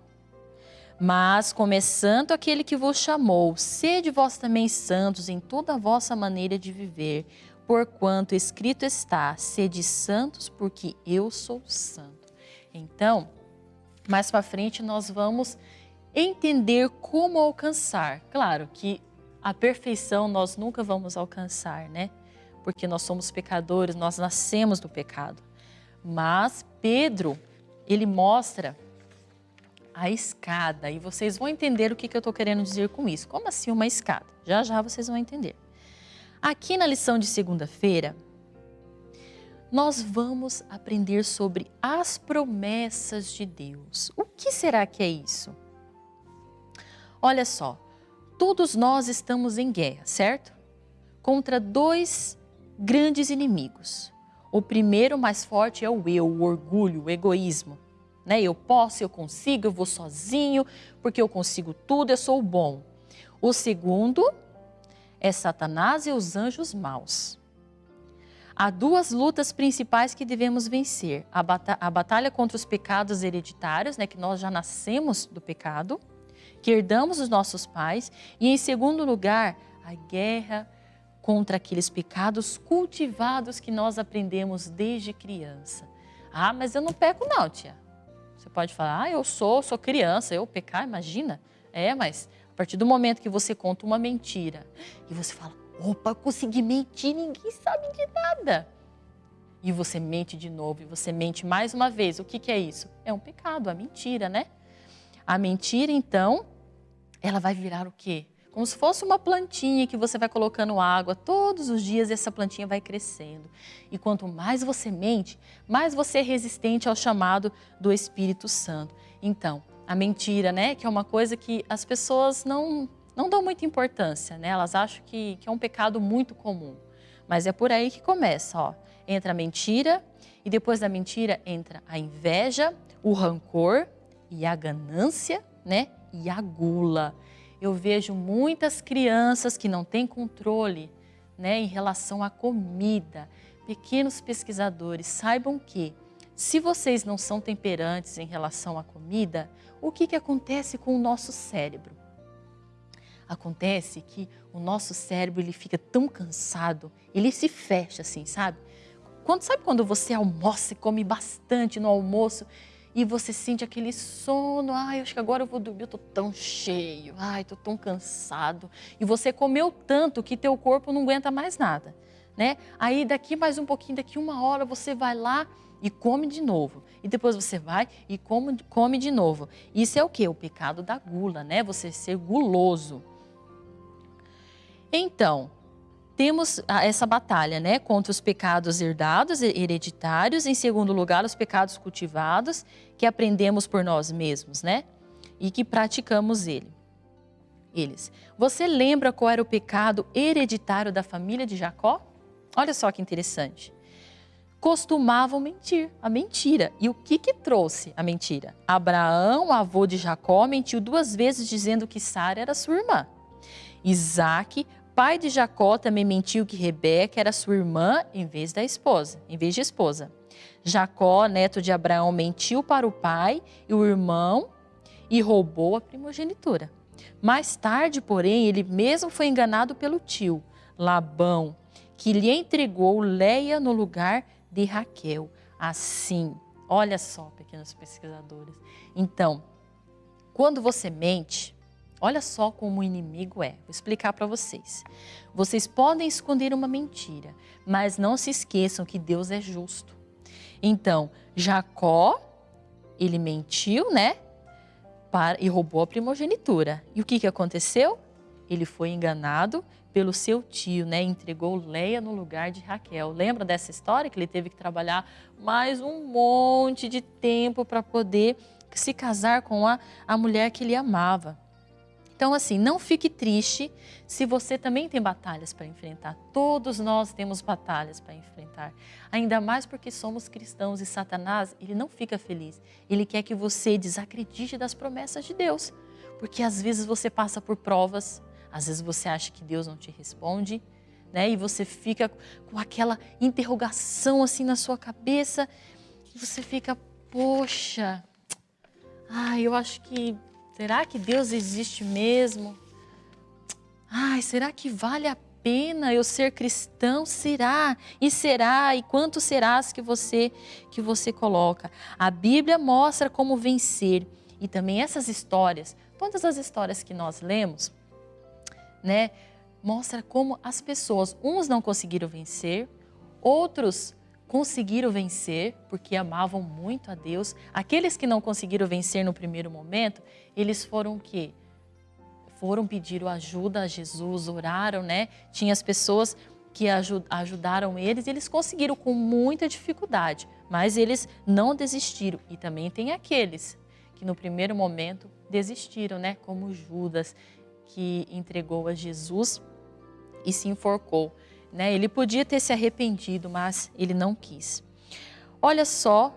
Mas, começando aquele que vos chamou, sede vós também santos em toda a vossa maneira de viver, porquanto escrito está, sede santos, porque eu sou santo. Então, mais para frente nós vamos entender como alcançar. Claro que a perfeição nós nunca vamos alcançar, né? porque nós somos pecadores, nós nascemos do pecado. Mas Pedro, ele mostra a escada e vocês vão entender o que, eu estou querendo dizer com isso. Como assim uma escada? Já já vocês vão entender. Aqui na lição de segunda-feira, nós vamos aprender sobre as promessas de Deus. O que será que é isso? Olha só, todos nós estamos em guerra, certo? Contra dois grandes inimigos. O primeiro mais forte é o eu, o orgulho, o egoísmo. Né? Eu posso, eu consigo, eu vou sozinho, porque eu consigo tudo, eu sou bom. O segundo é Satanás e os anjos maus. Há duas lutas principais que devemos vencer: a, batalha, a batalha contra os pecados hereditários, né, que nós já nascemos do pecado, que herdamos dos nossos pais, e em segundo lugar, a guerra contra aqueles pecados cultivados que nós aprendemos desde criança. Ah, mas eu não peco não, tia. Você pode falar, ah, eu sou, sou criança, eu pecar, imagina. É, mas a partir do momento que você conta uma mentira e você fala, opa, consegui mentir, ninguém sabe de nada. E você mente de novo, e você mente mais uma vez. O que, que é isso? É um pecado, a mentira, né? A mentira, então, ela vai virar o quê? como se fosse uma plantinha que você vai colocando água todos os dias e essa plantinha vai crescendo. E quanto mais você mente, mais você é resistente ao chamado do Espírito Santo. Então, a mentira, né, que é uma coisa que as pessoas não, não dão muita importância, né? Elas acham que, que é um pecado muito comum. Mas é por aí que começa, ó. Entra a mentira e depois da mentira entra a inveja, o rancor e a ganância, né? E a gula eu vejo muitas crianças que não têm controle né, em relação à comida. Pequenos pesquisadores, saibam que se vocês não são temperantes em relação à comida, o que, que acontece com o nosso cérebro? Acontece que o nosso cérebro ele fica tão cansado, ele se fecha assim, sabe? Quando, sabe quando você almoça e come bastante no almoço e você sente aquele sono, ai, acho que agora eu vou dormir, eu tô tão cheio, ai, tô tão cansado. E você comeu tanto que teu corpo não aguenta mais nada, né? Aí daqui mais um pouquinho, daqui uma hora você vai lá e come de novo. E depois você vai e come, come de novo. Isso é o que? O pecado da gula, né? Você ser guloso. Então, temos essa batalha, né, contra os pecados herdados, hereditários, em segundo lugar, os pecados cultivados, que aprendemos por nós mesmos, né, e que praticamos ele. Eles. Você lembra qual era o pecado hereditário da família de Jacó? Olha só que interessante. Costumavam mentir, a mentira. E o que que trouxe a mentira? Abraão, avô de Jacó, mentiu duas vezes dizendo que Sara era sua irmã. Isaac pai de Jacó também mentiu que Rebeca era sua irmã em vez da esposa, em vez de esposa. Jacó, neto de Abraão, mentiu para o pai e o irmão e roubou a primogenitura. Mais tarde, porém, ele mesmo foi enganado pelo tio, Labão, que lhe entregou Leia no lugar de Raquel. Assim, olha só, pequenos pesquisadores. Então, quando você mente, Olha só como o inimigo é. Vou explicar para vocês. Vocês podem esconder uma mentira, mas não se esqueçam que Deus é justo. Então, Jacó, ele mentiu, né? Para, e roubou a primogenitura. E o que, que aconteceu? Ele foi enganado pelo seu tio, né? Entregou Leia no lugar de Raquel. Lembra dessa história que ele teve que trabalhar mais um monte de tempo para poder se casar com a, a mulher que ele amava? Então, assim, não fique triste se você também tem batalhas para enfrentar. Todos nós temos batalhas para enfrentar. Ainda mais porque somos cristãos e Satanás, ele não fica feliz. Ele quer que você desacredite das promessas de Deus. Porque às vezes você passa por provas, às vezes você acha que Deus não te responde, né? E você fica com aquela interrogação assim na sua cabeça. E você fica, poxa, ai, eu acho que Será que Deus existe mesmo? Ai, será que vale a pena eu ser cristão? Será? E será? E quanto serás que você que você coloca? A Bíblia mostra como vencer e também essas histórias, todas as histórias que nós lemos, né, mostra como as pessoas, uns não conseguiram vencer, outros conseguiram vencer porque amavam muito a Deus. Aqueles que não conseguiram vencer no primeiro momento, eles foram o quê? Foram pedir ajuda a Jesus, oraram, né? Tinha as pessoas que ajudaram eles e eles conseguiram com muita dificuldade, mas eles não desistiram. E também tem aqueles que no primeiro momento desistiram, né? Como Judas, que entregou a Jesus e se enforcou. Né? Ele podia ter se arrependido, mas ele não quis. Olha só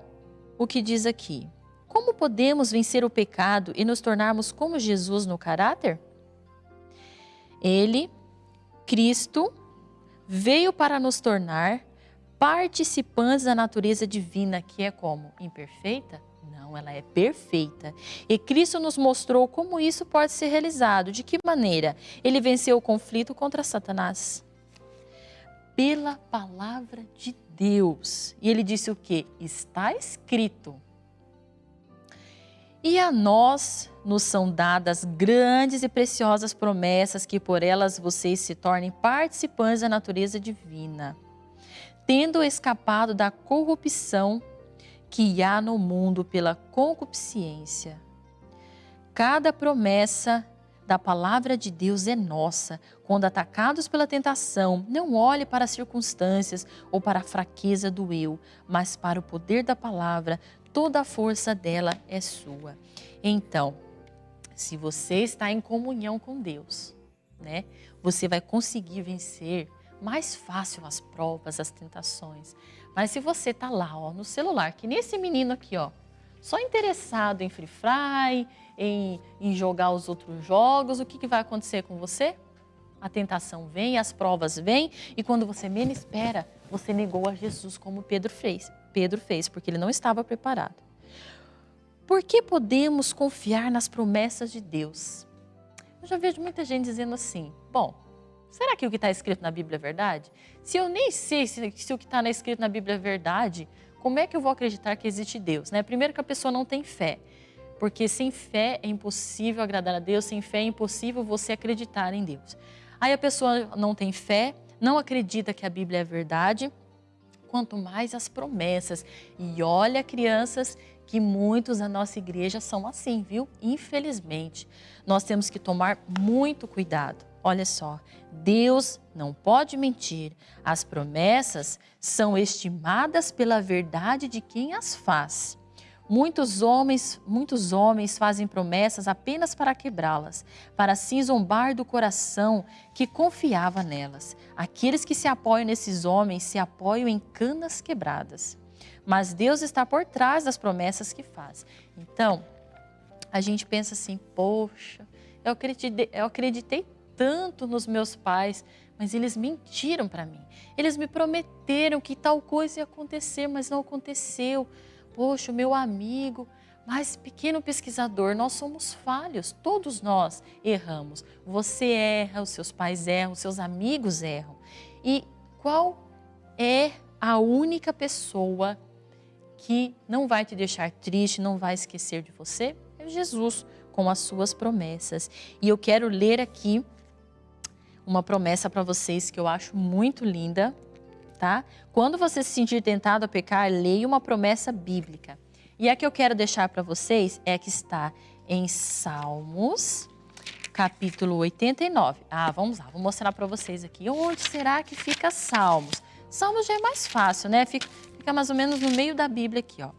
o que diz aqui. Como podemos vencer o pecado e nos tornarmos como Jesus no caráter? Ele, Cristo, veio para nos tornar participantes da natureza divina, que é como? Imperfeita? Não, ela é perfeita. E Cristo nos mostrou como isso pode ser realizado. De que maneira? Ele venceu o conflito contra Satanás pela palavra de Deus. E ele disse o que? Está escrito. E a nós nos são dadas grandes e preciosas promessas que por elas vocês se tornem participantes da natureza divina, tendo escapado da corrupção que há no mundo pela concupiscência. Cada promessa da palavra de Deus é nossa. Quando atacados pela tentação, não olhe para as circunstâncias ou para a fraqueza do eu, mas para o poder da palavra. Toda a força dela é sua. Então, se você está em comunhão com Deus, né, você vai conseguir vencer mais fácil as provas, as tentações. Mas se você está lá, ó, no celular, que nem esse menino aqui, ó, só interessado em Free Fry, em, em jogar os outros jogos, o que, que vai acontecer com você? A tentação vem, as provas vêm, e quando você menos espera, você negou a Jesus como Pedro fez. Pedro fez, porque ele não estava preparado. Por que podemos confiar nas promessas de Deus? Eu já vejo muita gente dizendo assim: bom, será que o que está escrito na Bíblia é verdade? Se eu nem sei se, se o que está escrito na Bíblia é verdade, como é que eu vou acreditar que existe Deus? Né? Primeiro, que a pessoa não tem fé. Porque sem fé é impossível agradar a Deus, sem fé é impossível você acreditar em Deus. Aí a pessoa não tem fé, não acredita que a Bíblia é verdade, quanto mais as promessas. E olha, crianças, que muitos da nossa igreja são assim, viu? Infelizmente, nós temos que tomar muito cuidado. Olha só, Deus não pode mentir. As promessas são estimadas pela verdade de quem as faz. Muitos homens, muitos homens fazem promessas apenas para quebrá-las, para assim zombar do coração que confiava nelas. Aqueles que se apoiam nesses homens se apoiam em canas quebradas. Mas Deus está por trás das promessas que faz. Então, a gente pensa assim: poxa, eu acreditei, eu acreditei tanto nos meus pais, mas eles mentiram para mim. Eles me prometeram que tal coisa ia acontecer, mas não aconteceu poxa, meu amigo, mas pequeno pesquisador, nós somos falhos, todos nós erramos. Você erra, os seus pais erram, os seus amigos erram. E qual é a única pessoa que não vai te deixar triste, não vai esquecer de você? É Jesus, com as suas promessas. E eu quero ler aqui uma promessa para vocês que eu acho muito linda, tá? Quando você se sentir tentado a pecar, leia uma promessa bíblica. E a que eu quero deixar para vocês é que está em Salmos, capítulo 89. Ah, vamos lá, vou mostrar para vocês aqui. Onde será que fica Salmos? Salmos já é mais fácil, né? Fica, fica mais ou menos no meio da Bíblia aqui, ó.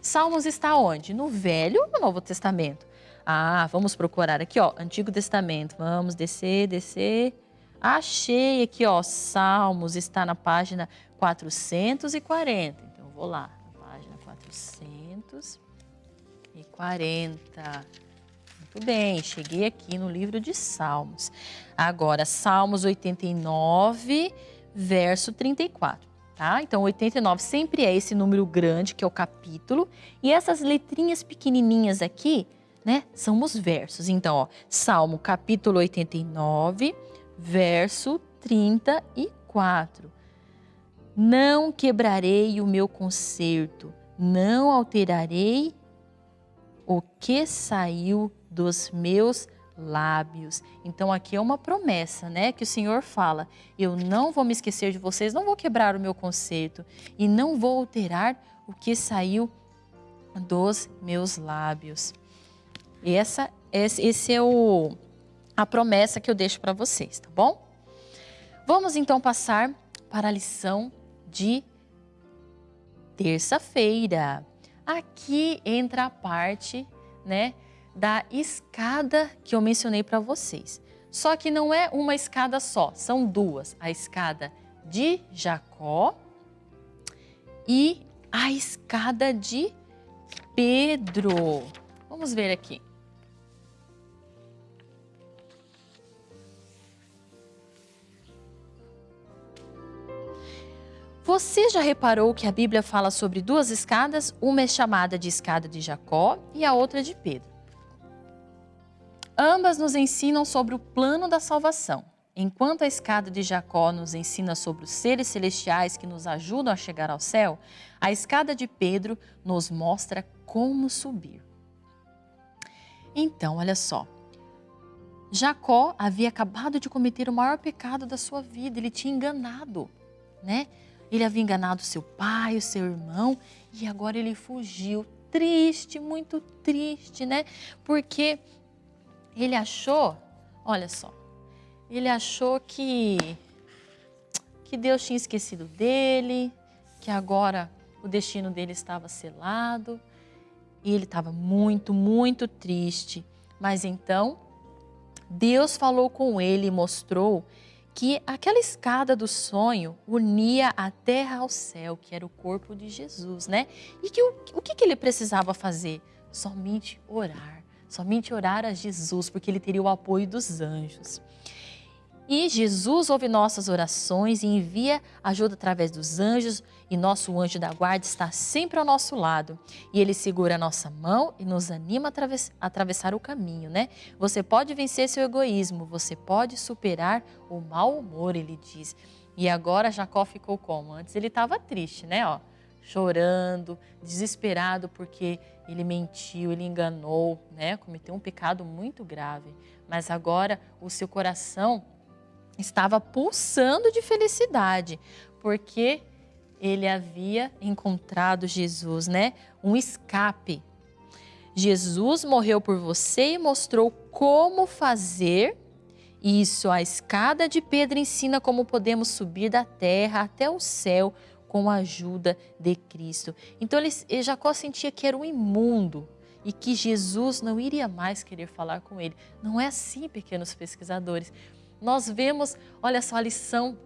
Salmos está onde? No Velho ou no Novo Testamento? Ah, vamos procurar aqui, ó, Antigo Testamento. Vamos descer, descer. Achei aqui, ó, Salmos está na página 440. Então, eu vou lá, na página 440. Muito bem, cheguei aqui no livro de Salmos. Agora, Salmos 89, verso 34. Tá? Então, 89 sempre é esse número grande, que é o capítulo, e essas letrinhas pequenininhas aqui, né, são os versos. Então, ó, Salmo capítulo 89, verso 34. Não quebrarei o meu conserto, não alterarei o que saiu dos meus lábios. Então aqui é uma promessa, né, que o Senhor fala: eu não vou me esquecer de vocês, não vou quebrar o meu conserto e não vou alterar o que saiu dos meus lábios. Essa, esse é o a promessa que eu deixo para vocês, tá bom? Vamos então passar para a lição de terça-feira. Aqui entra a parte, né, da escada que eu mencionei para vocês. Só que não é uma escada só, são duas. A escada de Jacó e a escada de Pedro. Vamos ver aqui. Você já reparou que a Bíblia fala sobre duas escadas? Uma é chamada de escada de Jacó e a outra de Pedro. Ambas nos ensinam sobre o plano da salvação. Enquanto a escada de Jacó nos ensina sobre os seres celestiais que nos ajudam a chegar ao céu, a escada de Pedro nos mostra como subir. Então, olha só. Jacó havia acabado de cometer o maior pecado da sua vida, ele tinha enganado, né? Ele havia enganado seu pai, o seu irmão, e agora ele fugiu. Triste, muito triste, né? Porque ele achou, olha só, ele achou que, que Deus tinha esquecido dele, que agora o destino dele estava selado. E ele estava muito, muito triste. Mas então, Deus falou com ele e mostrou que aquela escada do sonho unia a terra ao céu, que era o corpo de Jesus, né? E que o, o que, que ele precisava fazer? Somente orar, somente orar a Jesus, porque ele teria o apoio dos anjos. E Jesus ouve nossas orações e envia ajuda através dos anjos, e nosso anjo da guarda está sempre ao nosso lado. E ele segura a nossa mão e nos anima a atravessar o caminho, né? Você pode vencer seu egoísmo, você pode superar o mau humor, ele diz. E agora Jacó ficou como? Antes ele estava triste, né? Ó, chorando, desesperado porque ele mentiu, ele enganou, né? Cometeu um pecado muito grave. Mas agora o seu coração estava pulsando de felicidade, porque ele havia encontrado Jesus, né? Um escape. Jesus morreu por você e mostrou como fazer isso. A escada de Pedro ensina como podemos subir da terra até o céu com a ajuda de Cristo. Então ele, Jacó sentia que era um imundo e que Jesus não iria mais querer falar com ele. Não é assim, pequenos pesquisadores. Nós vemos, olha só a lição,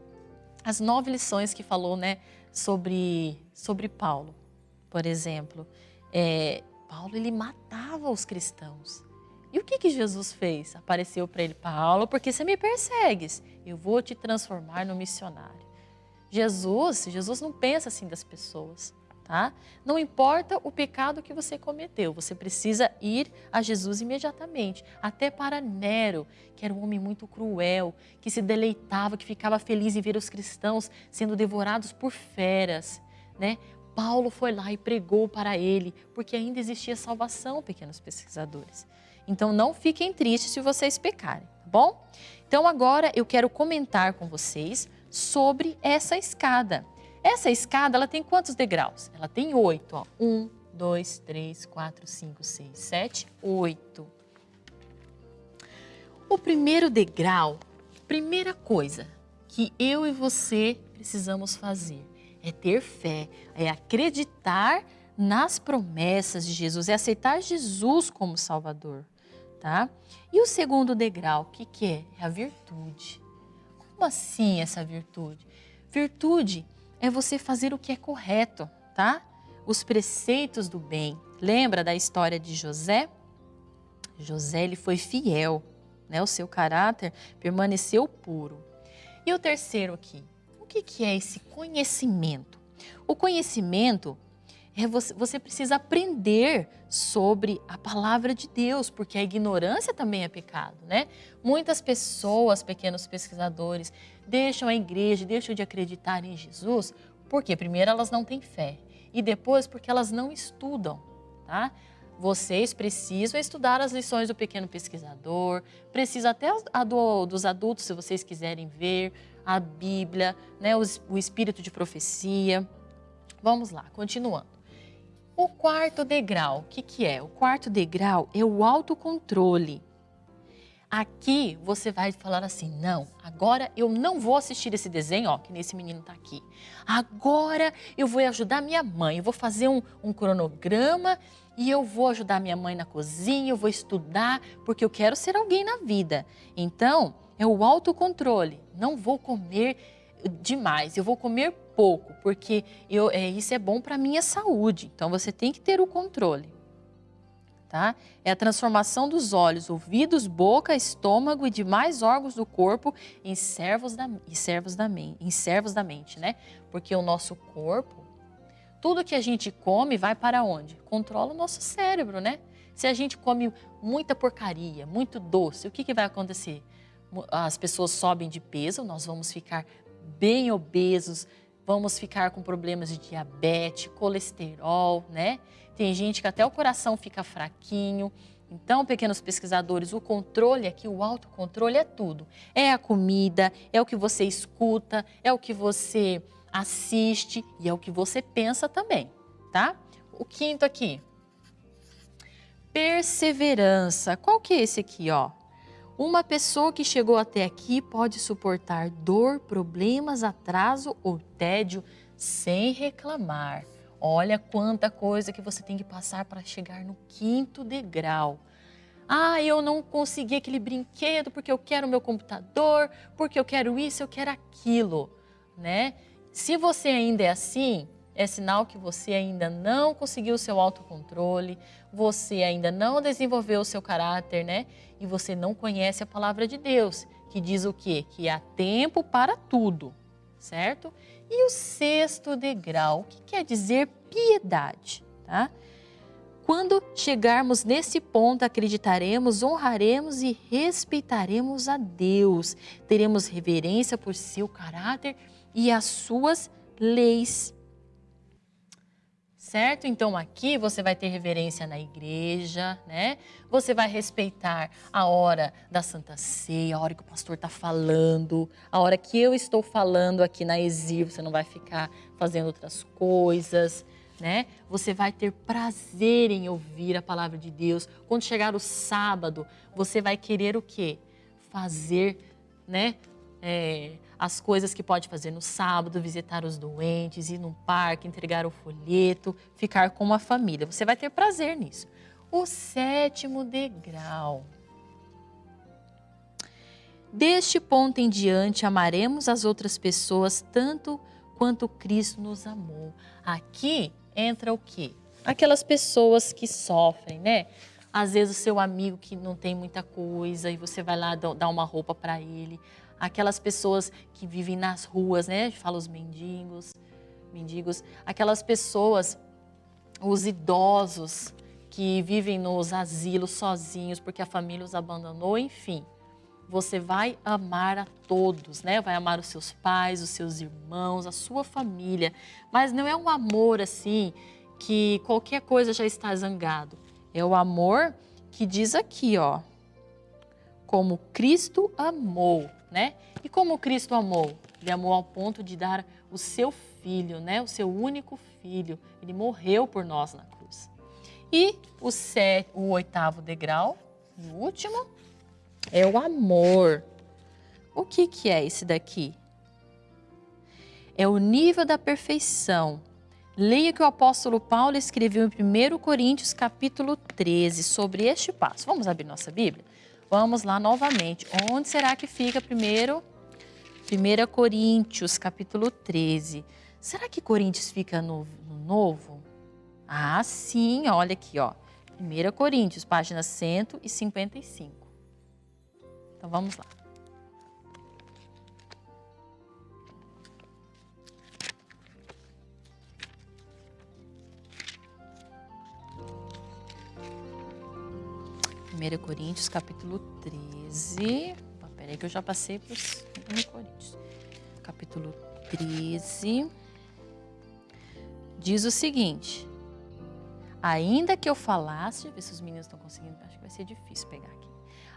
as nove lições que falou, né, sobre, sobre Paulo, por exemplo. É, Paulo, ele matava os cristãos. E o que, que Jesus fez? Apareceu para ele, Paulo, porque você me persegues, eu vou te transformar no missionário. Jesus, Jesus não pensa assim das pessoas, tá? Não importa o pecado que você cometeu, você precisa ir a Jesus imediatamente. Até para Nero, que era um homem muito cruel, que se deleitava, que ficava feliz em ver os cristãos sendo devorados por feras, né? Paulo foi lá e pregou para ele, porque ainda existia salvação, pequenos pesquisadores. Então não fiquem tristes se vocês pecarem, tá bom? Então agora eu quero comentar com vocês sobre essa escada. Essa escada, ela tem quantos degraus? Ela tem oito, ó. Um, dois, três, quatro, cinco, seis, sete, oito. O primeiro degrau, primeira coisa que eu e você precisamos fazer é ter fé, é acreditar nas promessas de Jesus, é aceitar Jesus como Salvador, tá? E o segundo degrau, o que, que é? É a virtude. Como assim essa virtude? Virtude é você fazer o que é correto, tá? Os preceitos do bem. Lembra da história de José? José ele foi fiel, né? O seu caráter permaneceu puro. E o terceiro aqui, o que, que é esse conhecimento? O conhecimento é você, você precisa aprender sobre a palavra de Deus, porque a ignorância também é pecado, né? Muitas pessoas, pequenos pesquisadores, deixam a igreja, deixam de acreditar em Jesus, porque primeiro elas não têm fé e depois porque elas não estudam, tá? Vocês precisam estudar as lições do pequeno pesquisador, precisa até a do, dos adultos, se vocês quiserem ver, a Bíblia, né, o, o espírito de profecia. Vamos lá, continuando. O quarto degrau, o que, que é? O quarto degrau é o autocontrole. Aqui você vai falar assim, não, agora eu não vou assistir esse desenho, ó, que nesse menino está aqui. Agora eu vou ajudar minha mãe, eu vou fazer um, um cronograma e eu vou ajudar minha mãe na cozinha, eu vou estudar, porque eu quero ser alguém na vida. Então, é o autocontrole. Não vou comer demais, eu vou comer pouco, porque eu, é, isso é bom para a minha saúde. Então, você tem que ter o controle. Tá? É a transformação dos olhos, ouvidos, boca, estômago e demais órgãos do corpo em servos da, em servos da, em servos da mente, né? Porque o nosso corpo, tudo que a gente come vai para onde? Controla o nosso cérebro, né? Se a gente come muita porcaria, muito doce, o que, que vai acontecer? As pessoas sobem de peso, nós vamos ficar bem obesos, vamos ficar com problemas de diabetes, colesterol, né? Tem gente que até o coração fica fraquinho. Então, pequenos pesquisadores, o controle aqui, o autocontrole é tudo. É a comida, é o que você escuta, é o que você assiste e é o que você pensa também, tá? O quinto aqui, perseverança. Qual que é esse aqui, ó? Uma pessoa que chegou até aqui pode suportar dor, problemas, atraso ou tédio sem reclamar. Olha quanta coisa que você tem que passar para chegar no quinto degrau. Ah, eu não consegui aquele brinquedo porque eu quero meu computador, porque eu quero isso, eu quero aquilo, né? Se você ainda é assim, é sinal que você ainda não conseguiu o seu autocontrole, você ainda não desenvolveu o seu caráter, né? E você não conhece a palavra de Deus, que diz o quê? Que há tempo para tudo, certo? E o sexto degrau, que quer dizer piedade, tá? Quando chegarmos nesse ponto, acreditaremos, honraremos e respeitaremos a Deus. Teremos reverência por seu caráter e as suas leis. Certo? Então aqui você vai ter reverência na igreja, né? Você vai respeitar a hora da Santa Ceia, a hora que o pastor está falando, a hora que eu estou falando aqui na exílio, você não vai ficar fazendo outras coisas né? Você vai ter prazer em ouvir a palavra de Deus. Quando chegar o sábado, você vai querer o quê? Fazer, né? É, as coisas que pode fazer no sábado, visitar os doentes, ir num parque, entregar o folheto, ficar com a família. Você vai ter prazer nisso. O sétimo degrau. Deste ponto em diante, amaremos as outras pessoas tanto quanto Cristo nos amou. Aqui entra o quê? Aquelas pessoas que sofrem, né? Às vezes o seu amigo que não tem muita coisa e você vai lá dar uma roupa para ele. Aquelas pessoas que vivem nas ruas, né? Fala os mendigos, mendigos. Aquelas pessoas, os idosos que vivem nos asilos sozinhos porque a família os abandonou, enfim. Você vai amar a todos, né? Vai amar os seus pais, os seus irmãos, a sua família. Mas não é um amor assim que qualquer coisa já está zangado. É o amor que diz aqui, ó. Como Cristo amou, né? E como Cristo amou? Ele amou ao ponto de dar o seu filho, né? O seu único filho. Ele morreu por nós na cruz. E o, set, o oitavo degrau, o último, é o amor. O que, que é esse daqui? É o nível da perfeição. Leia que o apóstolo Paulo escreveu em 1 Coríntios capítulo 13 sobre este passo. Vamos abrir nossa Bíblia? Vamos lá novamente. Onde será que fica primeiro? 1 Coríntios capítulo 13. Será que Coríntios fica no, no Novo? Ah, sim, olha aqui, ó. 1 Coríntios, página 155. Então vamos lá. Primeira Coríntios, capítulo 13. Peraí que eu já passei para os Coríntios. Capítulo 13. Diz o seguinte. Ainda que eu falasse, deixa eu ver se os meninos estão conseguindo, acho que vai ser difícil pegar aqui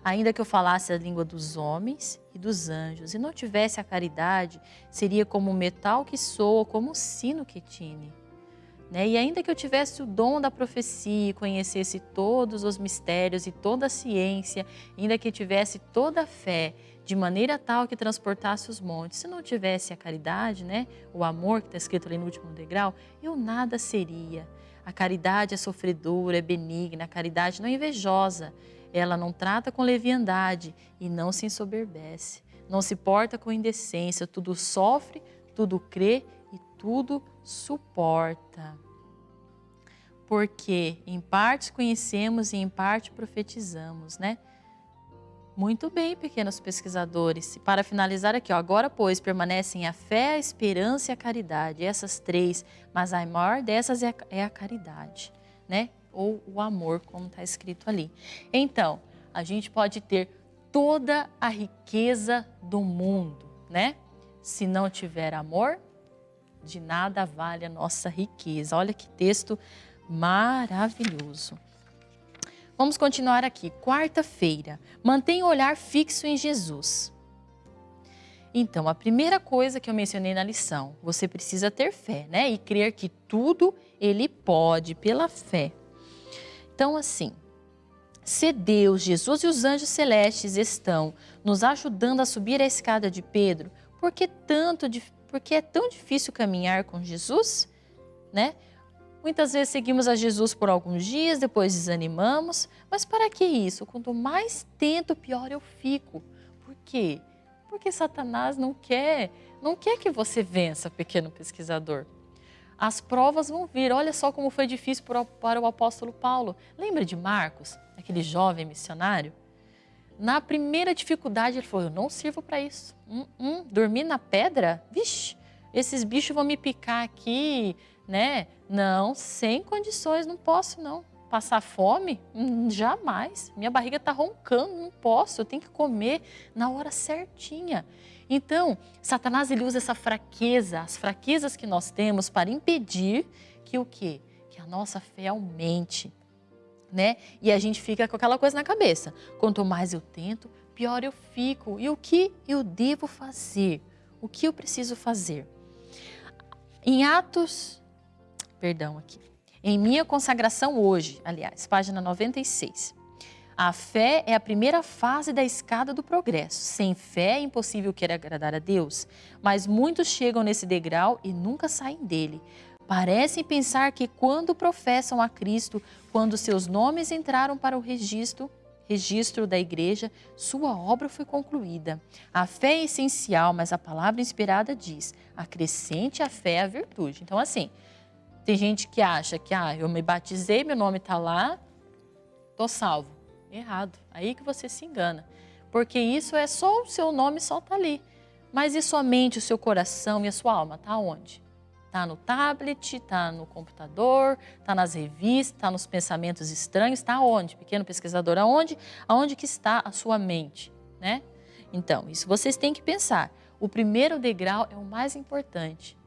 ainda que eu falasse a língua dos homens e dos anjos, e não tivesse a caridade, seria como o metal que soa, como o sino que tine. Né? E ainda que eu tivesse o dom da profecia e conhecesse todos os mistérios e toda a ciência, ainda que tivesse toda a fé, de maneira tal que transportasse os montes, se não tivesse a caridade, né? o amor que está escrito ali no último degrau, eu nada seria. A caridade é sofredora, é benigna, a caridade não é invejosa, ela não trata com leviandade e não se ensoberbece. Não se porta com indecência, tudo sofre, tudo crê tudo suporta. Porque em parte conhecemos e em parte profetizamos, né? Muito bem, pequenos pesquisadores. Para finalizar aqui, ó, agora, pois, permanecem a fé, a esperança e a caridade. Essas três, mas a maior dessas é a, é a caridade, né? ou o amor, como está escrito ali. Então, a gente pode ter toda a riqueza do mundo, né? Se não tiver amor, de nada vale a nossa riqueza. Olha que texto maravilhoso. Vamos continuar aqui. Quarta-feira. Mantenha o olhar fixo em Jesus. Então, a primeira coisa que eu mencionei na lição, você precisa ter fé, né? E crer que tudo ele pode pela fé. Então, assim, se Deus, Jesus e os anjos celestes estão nos ajudando a subir a escada de Pedro, por que, tanto, que é tão difícil caminhar com Jesus? Né? Muitas vezes seguimos a Jesus por alguns dias, depois desanimamos. Mas para que isso? Quanto mais tento, pior eu fico. Por quê? Porque Satanás não quer, não quer que você vença, pequeno pesquisador as provas vão vir. Olha só como foi difícil para o apóstolo Paulo. Lembra de Marcos, aquele jovem missionário? Na primeira dificuldade, ele falou: Eu não sirvo para isso. Hum, hum, dormir na pedra? Vixe, esses bichos vão me picar aqui, né? Não, sem condições, não posso não. Passar fome? Hum, jamais. Minha barriga está roncando, não posso. Eu tenho que comer na hora certinha. Então, Satanás ele usa essa fraqueza, as fraquezas que nós temos para impedir que o quê? Que a nossa fé aumente, né? E a gente fica com aquela coisa na cabeça. Quanto mais eu tento, pior eu fico. E o que eu devo fazer? O que eu preciso fazer? Em Atos, perdão aqui. Em minha consagração hoje, aliás, página 96. A fé é a primeira fase da escada do progresso. Sem fé é impossível querer agradar a Deus, mas muitos chegam nesse degrau e nunca saem dele. Parecem pensar que quando professam a Cristo, quando seus nomes entraram para o registro, registro da igreja, sua obra foi concluída. A fé é essencial, mas a palavra inspirada diz: acrescente a fé à virtude. Então, assim, tem gente que acha que ah, eu me batizei, meu nome está lá, estou salvo. Errado. Aí que você se engana. Porque isso é só o seu nome, só está ali. Mas e somente o seu coração e a sua alma? Está onde? Está no tablet, está no computador, está nas revistas, está nos pensamentos estranhos, está onde? Pequeno pesquisador, aonde? Aonde que está a sua mente, né? Então, isso vocês têm que pensar. O primeiro degrau é o mais importante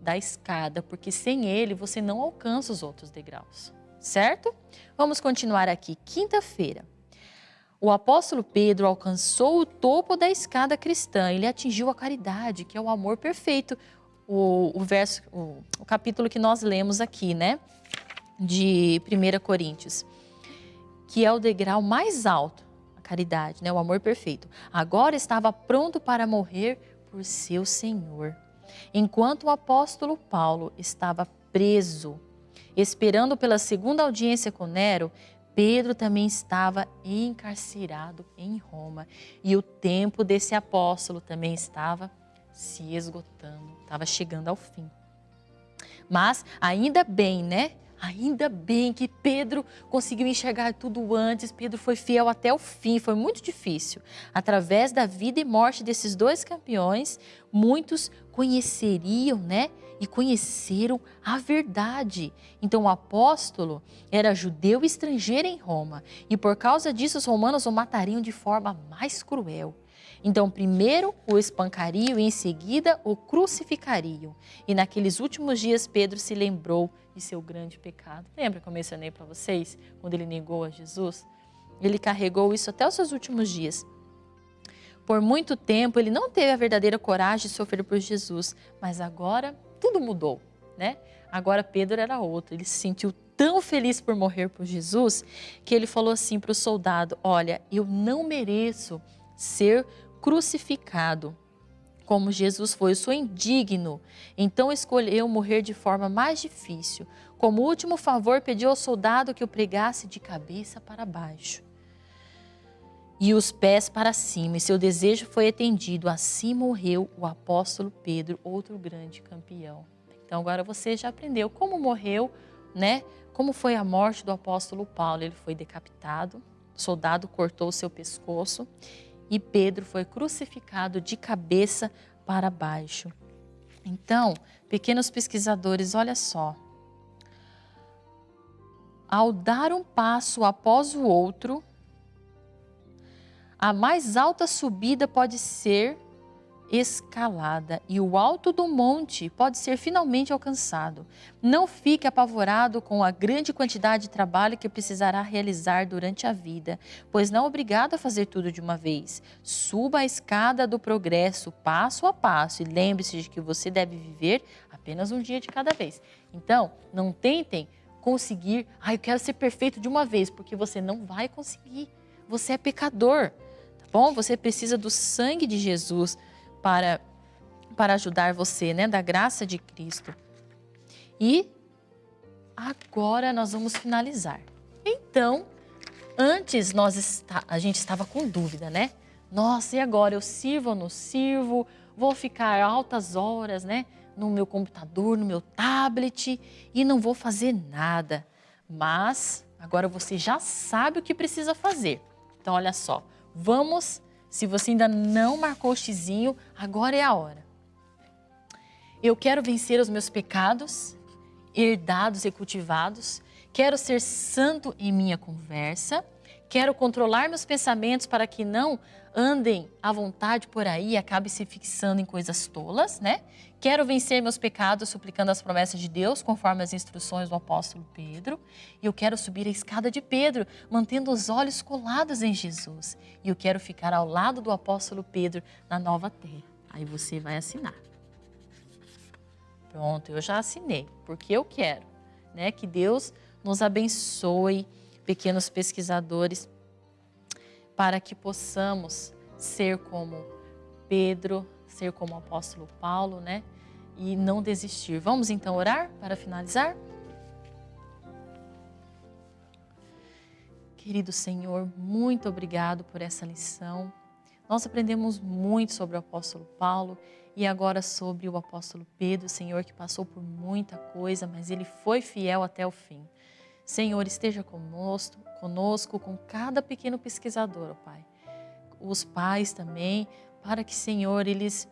da escada, porque sem ele você não alcança os outros degraus, certo? Vamos continuar aqui. Quinta-feira. O apóstolo Pedro alcançou o topo da escada cristã, ele atingiu a caridade, que é o amor perfeito, o, o verso, o, o capítulo que nós lemos aqui, né? De 1 Coríntios, que é o degrau mais alto, a caridade, né? O amor perfeito. Agora estava pronto para morrer por seu Senhor. Enquanto o apóstolo Paulo estava preso, esperando pela segunda audiência com Nero, Pedro também estava encarcerado em Roma. E o tempo desse apóstolo também estava se esgotando, estava chegando ao fim. Mas ainda bem, né? Ainda bem que Pedro conseguiu enxergar tudo antes, Pedro foi fiel até o fim, foi muito difícil. Através da vida e morte desses dois campeões, muitos conheceriam, né? E conheceram a verdade. Então o apóstolo era judeu estrangeiro em Roma, e por causa disso os romanos o matariam de forma mais cruel. Então, primeiro o espancariam e em seguida o crucificariam. E naqueles últimos dias, Pedro se lembrou de seu grande pecado. Lembra que eu mencionei para vocês, quando ele negou a Jesus? Ele carregou isso até os seus últimos dias. Por muito tempo, ele não teve a verdadeira coragem de sofrer por Jesus, mas agora tudo mudou, né? Agora Pedro era outro, ele se sentiu tão feliz por morrer por Jesus que ele falou assim para o soldado: Olha, eu não mereço ser crucificado. Como Jesus foi, eu sou indigno, então escolheu morrer de forma mais difícil. Como último favor, pediu ao soldado que o pregasse de cabeça para baixo e os pés para cima, e seu desejo foi atendido. Assim morreu o apóstolo Pedro, outro grande campeão. Então agora você já aprendeu como morreu, né? Como foi a morte do apóstolo Paulo? Ele foi decapitado, o soldado cortou o seu pescoço e Pedro foi crucificado de cabeça para baixo. Então, pequenos pesquisadores, olha só. Ao dar um passo após o outro, a mais alta subida pode ser escalada e o alto do monte pode ser finalmente alcançado. Não fique apavorado com a grande quantidade de trabalho que precisará realizar durante a vida, pois não é obrigado a fazer tudo de uma vez. Suba a escada do progresso passo a passo e lembre-se de que você deve viver apenas um dia de cada vez. Então, não tentem conseguir, ah, eu quero ser perfeito de uma vez, porque você não vai conseguir. Você é pecador, tá bom? Você precisa do sangue de Jesus para, para ajudar você, né? Da graça de Cristo. E agora nós vamos finalizar. Então, antes nós está, a gente estava com dúvida, né? Nossa, e agora? Eu sirvo ou não sirvo? Vou ficar altas horas, né? No meu computador, no meu tablet e não vou fazer nada. Mas agora você já sabe o que precisa fazer. Então, olha só, Vamos, se você ainda não marcou o xizinho, agora é a hora. Eu quero vencer os meus pecados, herdados e cultivados. Quero ser santo em minha conversa. Quero controlar meus pensamentos para que não andem à vontade por aí e acabe se fixando em coisas tolas, né? Quero vencer meus pecados suplicando as promessas de Deus, conforme as instruções do apóstolo Pedro. E eu quero subir a escada de Pedro, mantendo os olhos colados em Jesus. E eu quero ficar ao lado do apóstolo Pedro na nova terra. Aí você vai assinar. Pronto, eu já assinei, porque eu quero, né? Que Deus nos abençoe, pequenos pesquisadores, para que possamos ser como Pedro, ser como o apóstolo Paulo, né? E não desistir. Vamos então orar para finalizar? Querido Senhor, muito obrigado por essa lição. Nós aprendemos muito sobre o apóstolo Paulo e agora sobre o apóstolo Pedro, Senhor, que passou por muita coisa, mas ele foi fiel até o fim. Senhor, esteja conosco, conosco, com cada pequeno pesquisador, ó Pai. Os pais também, para que, Senhor, eles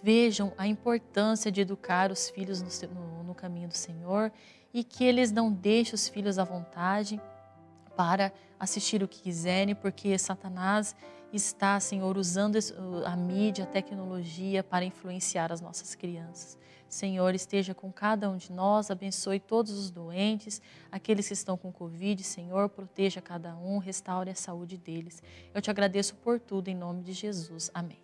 vejam a importância de educar os filhos no, no, no caminho do Senhor e que eles não deixem os filhos à vontade para assistir o que quiserem, porque Satanás está, Senhor, usando a mídia, a tecnologia para influenciar as nossas crianças. Senhor, esteja com cada um de nós, abençoe todos os doentes, aqueles que estão com Covid, Senhor, proteja cada um, restaure a saúde deles. Eu te agradeço por tudo, em nome de Jesus. Amém.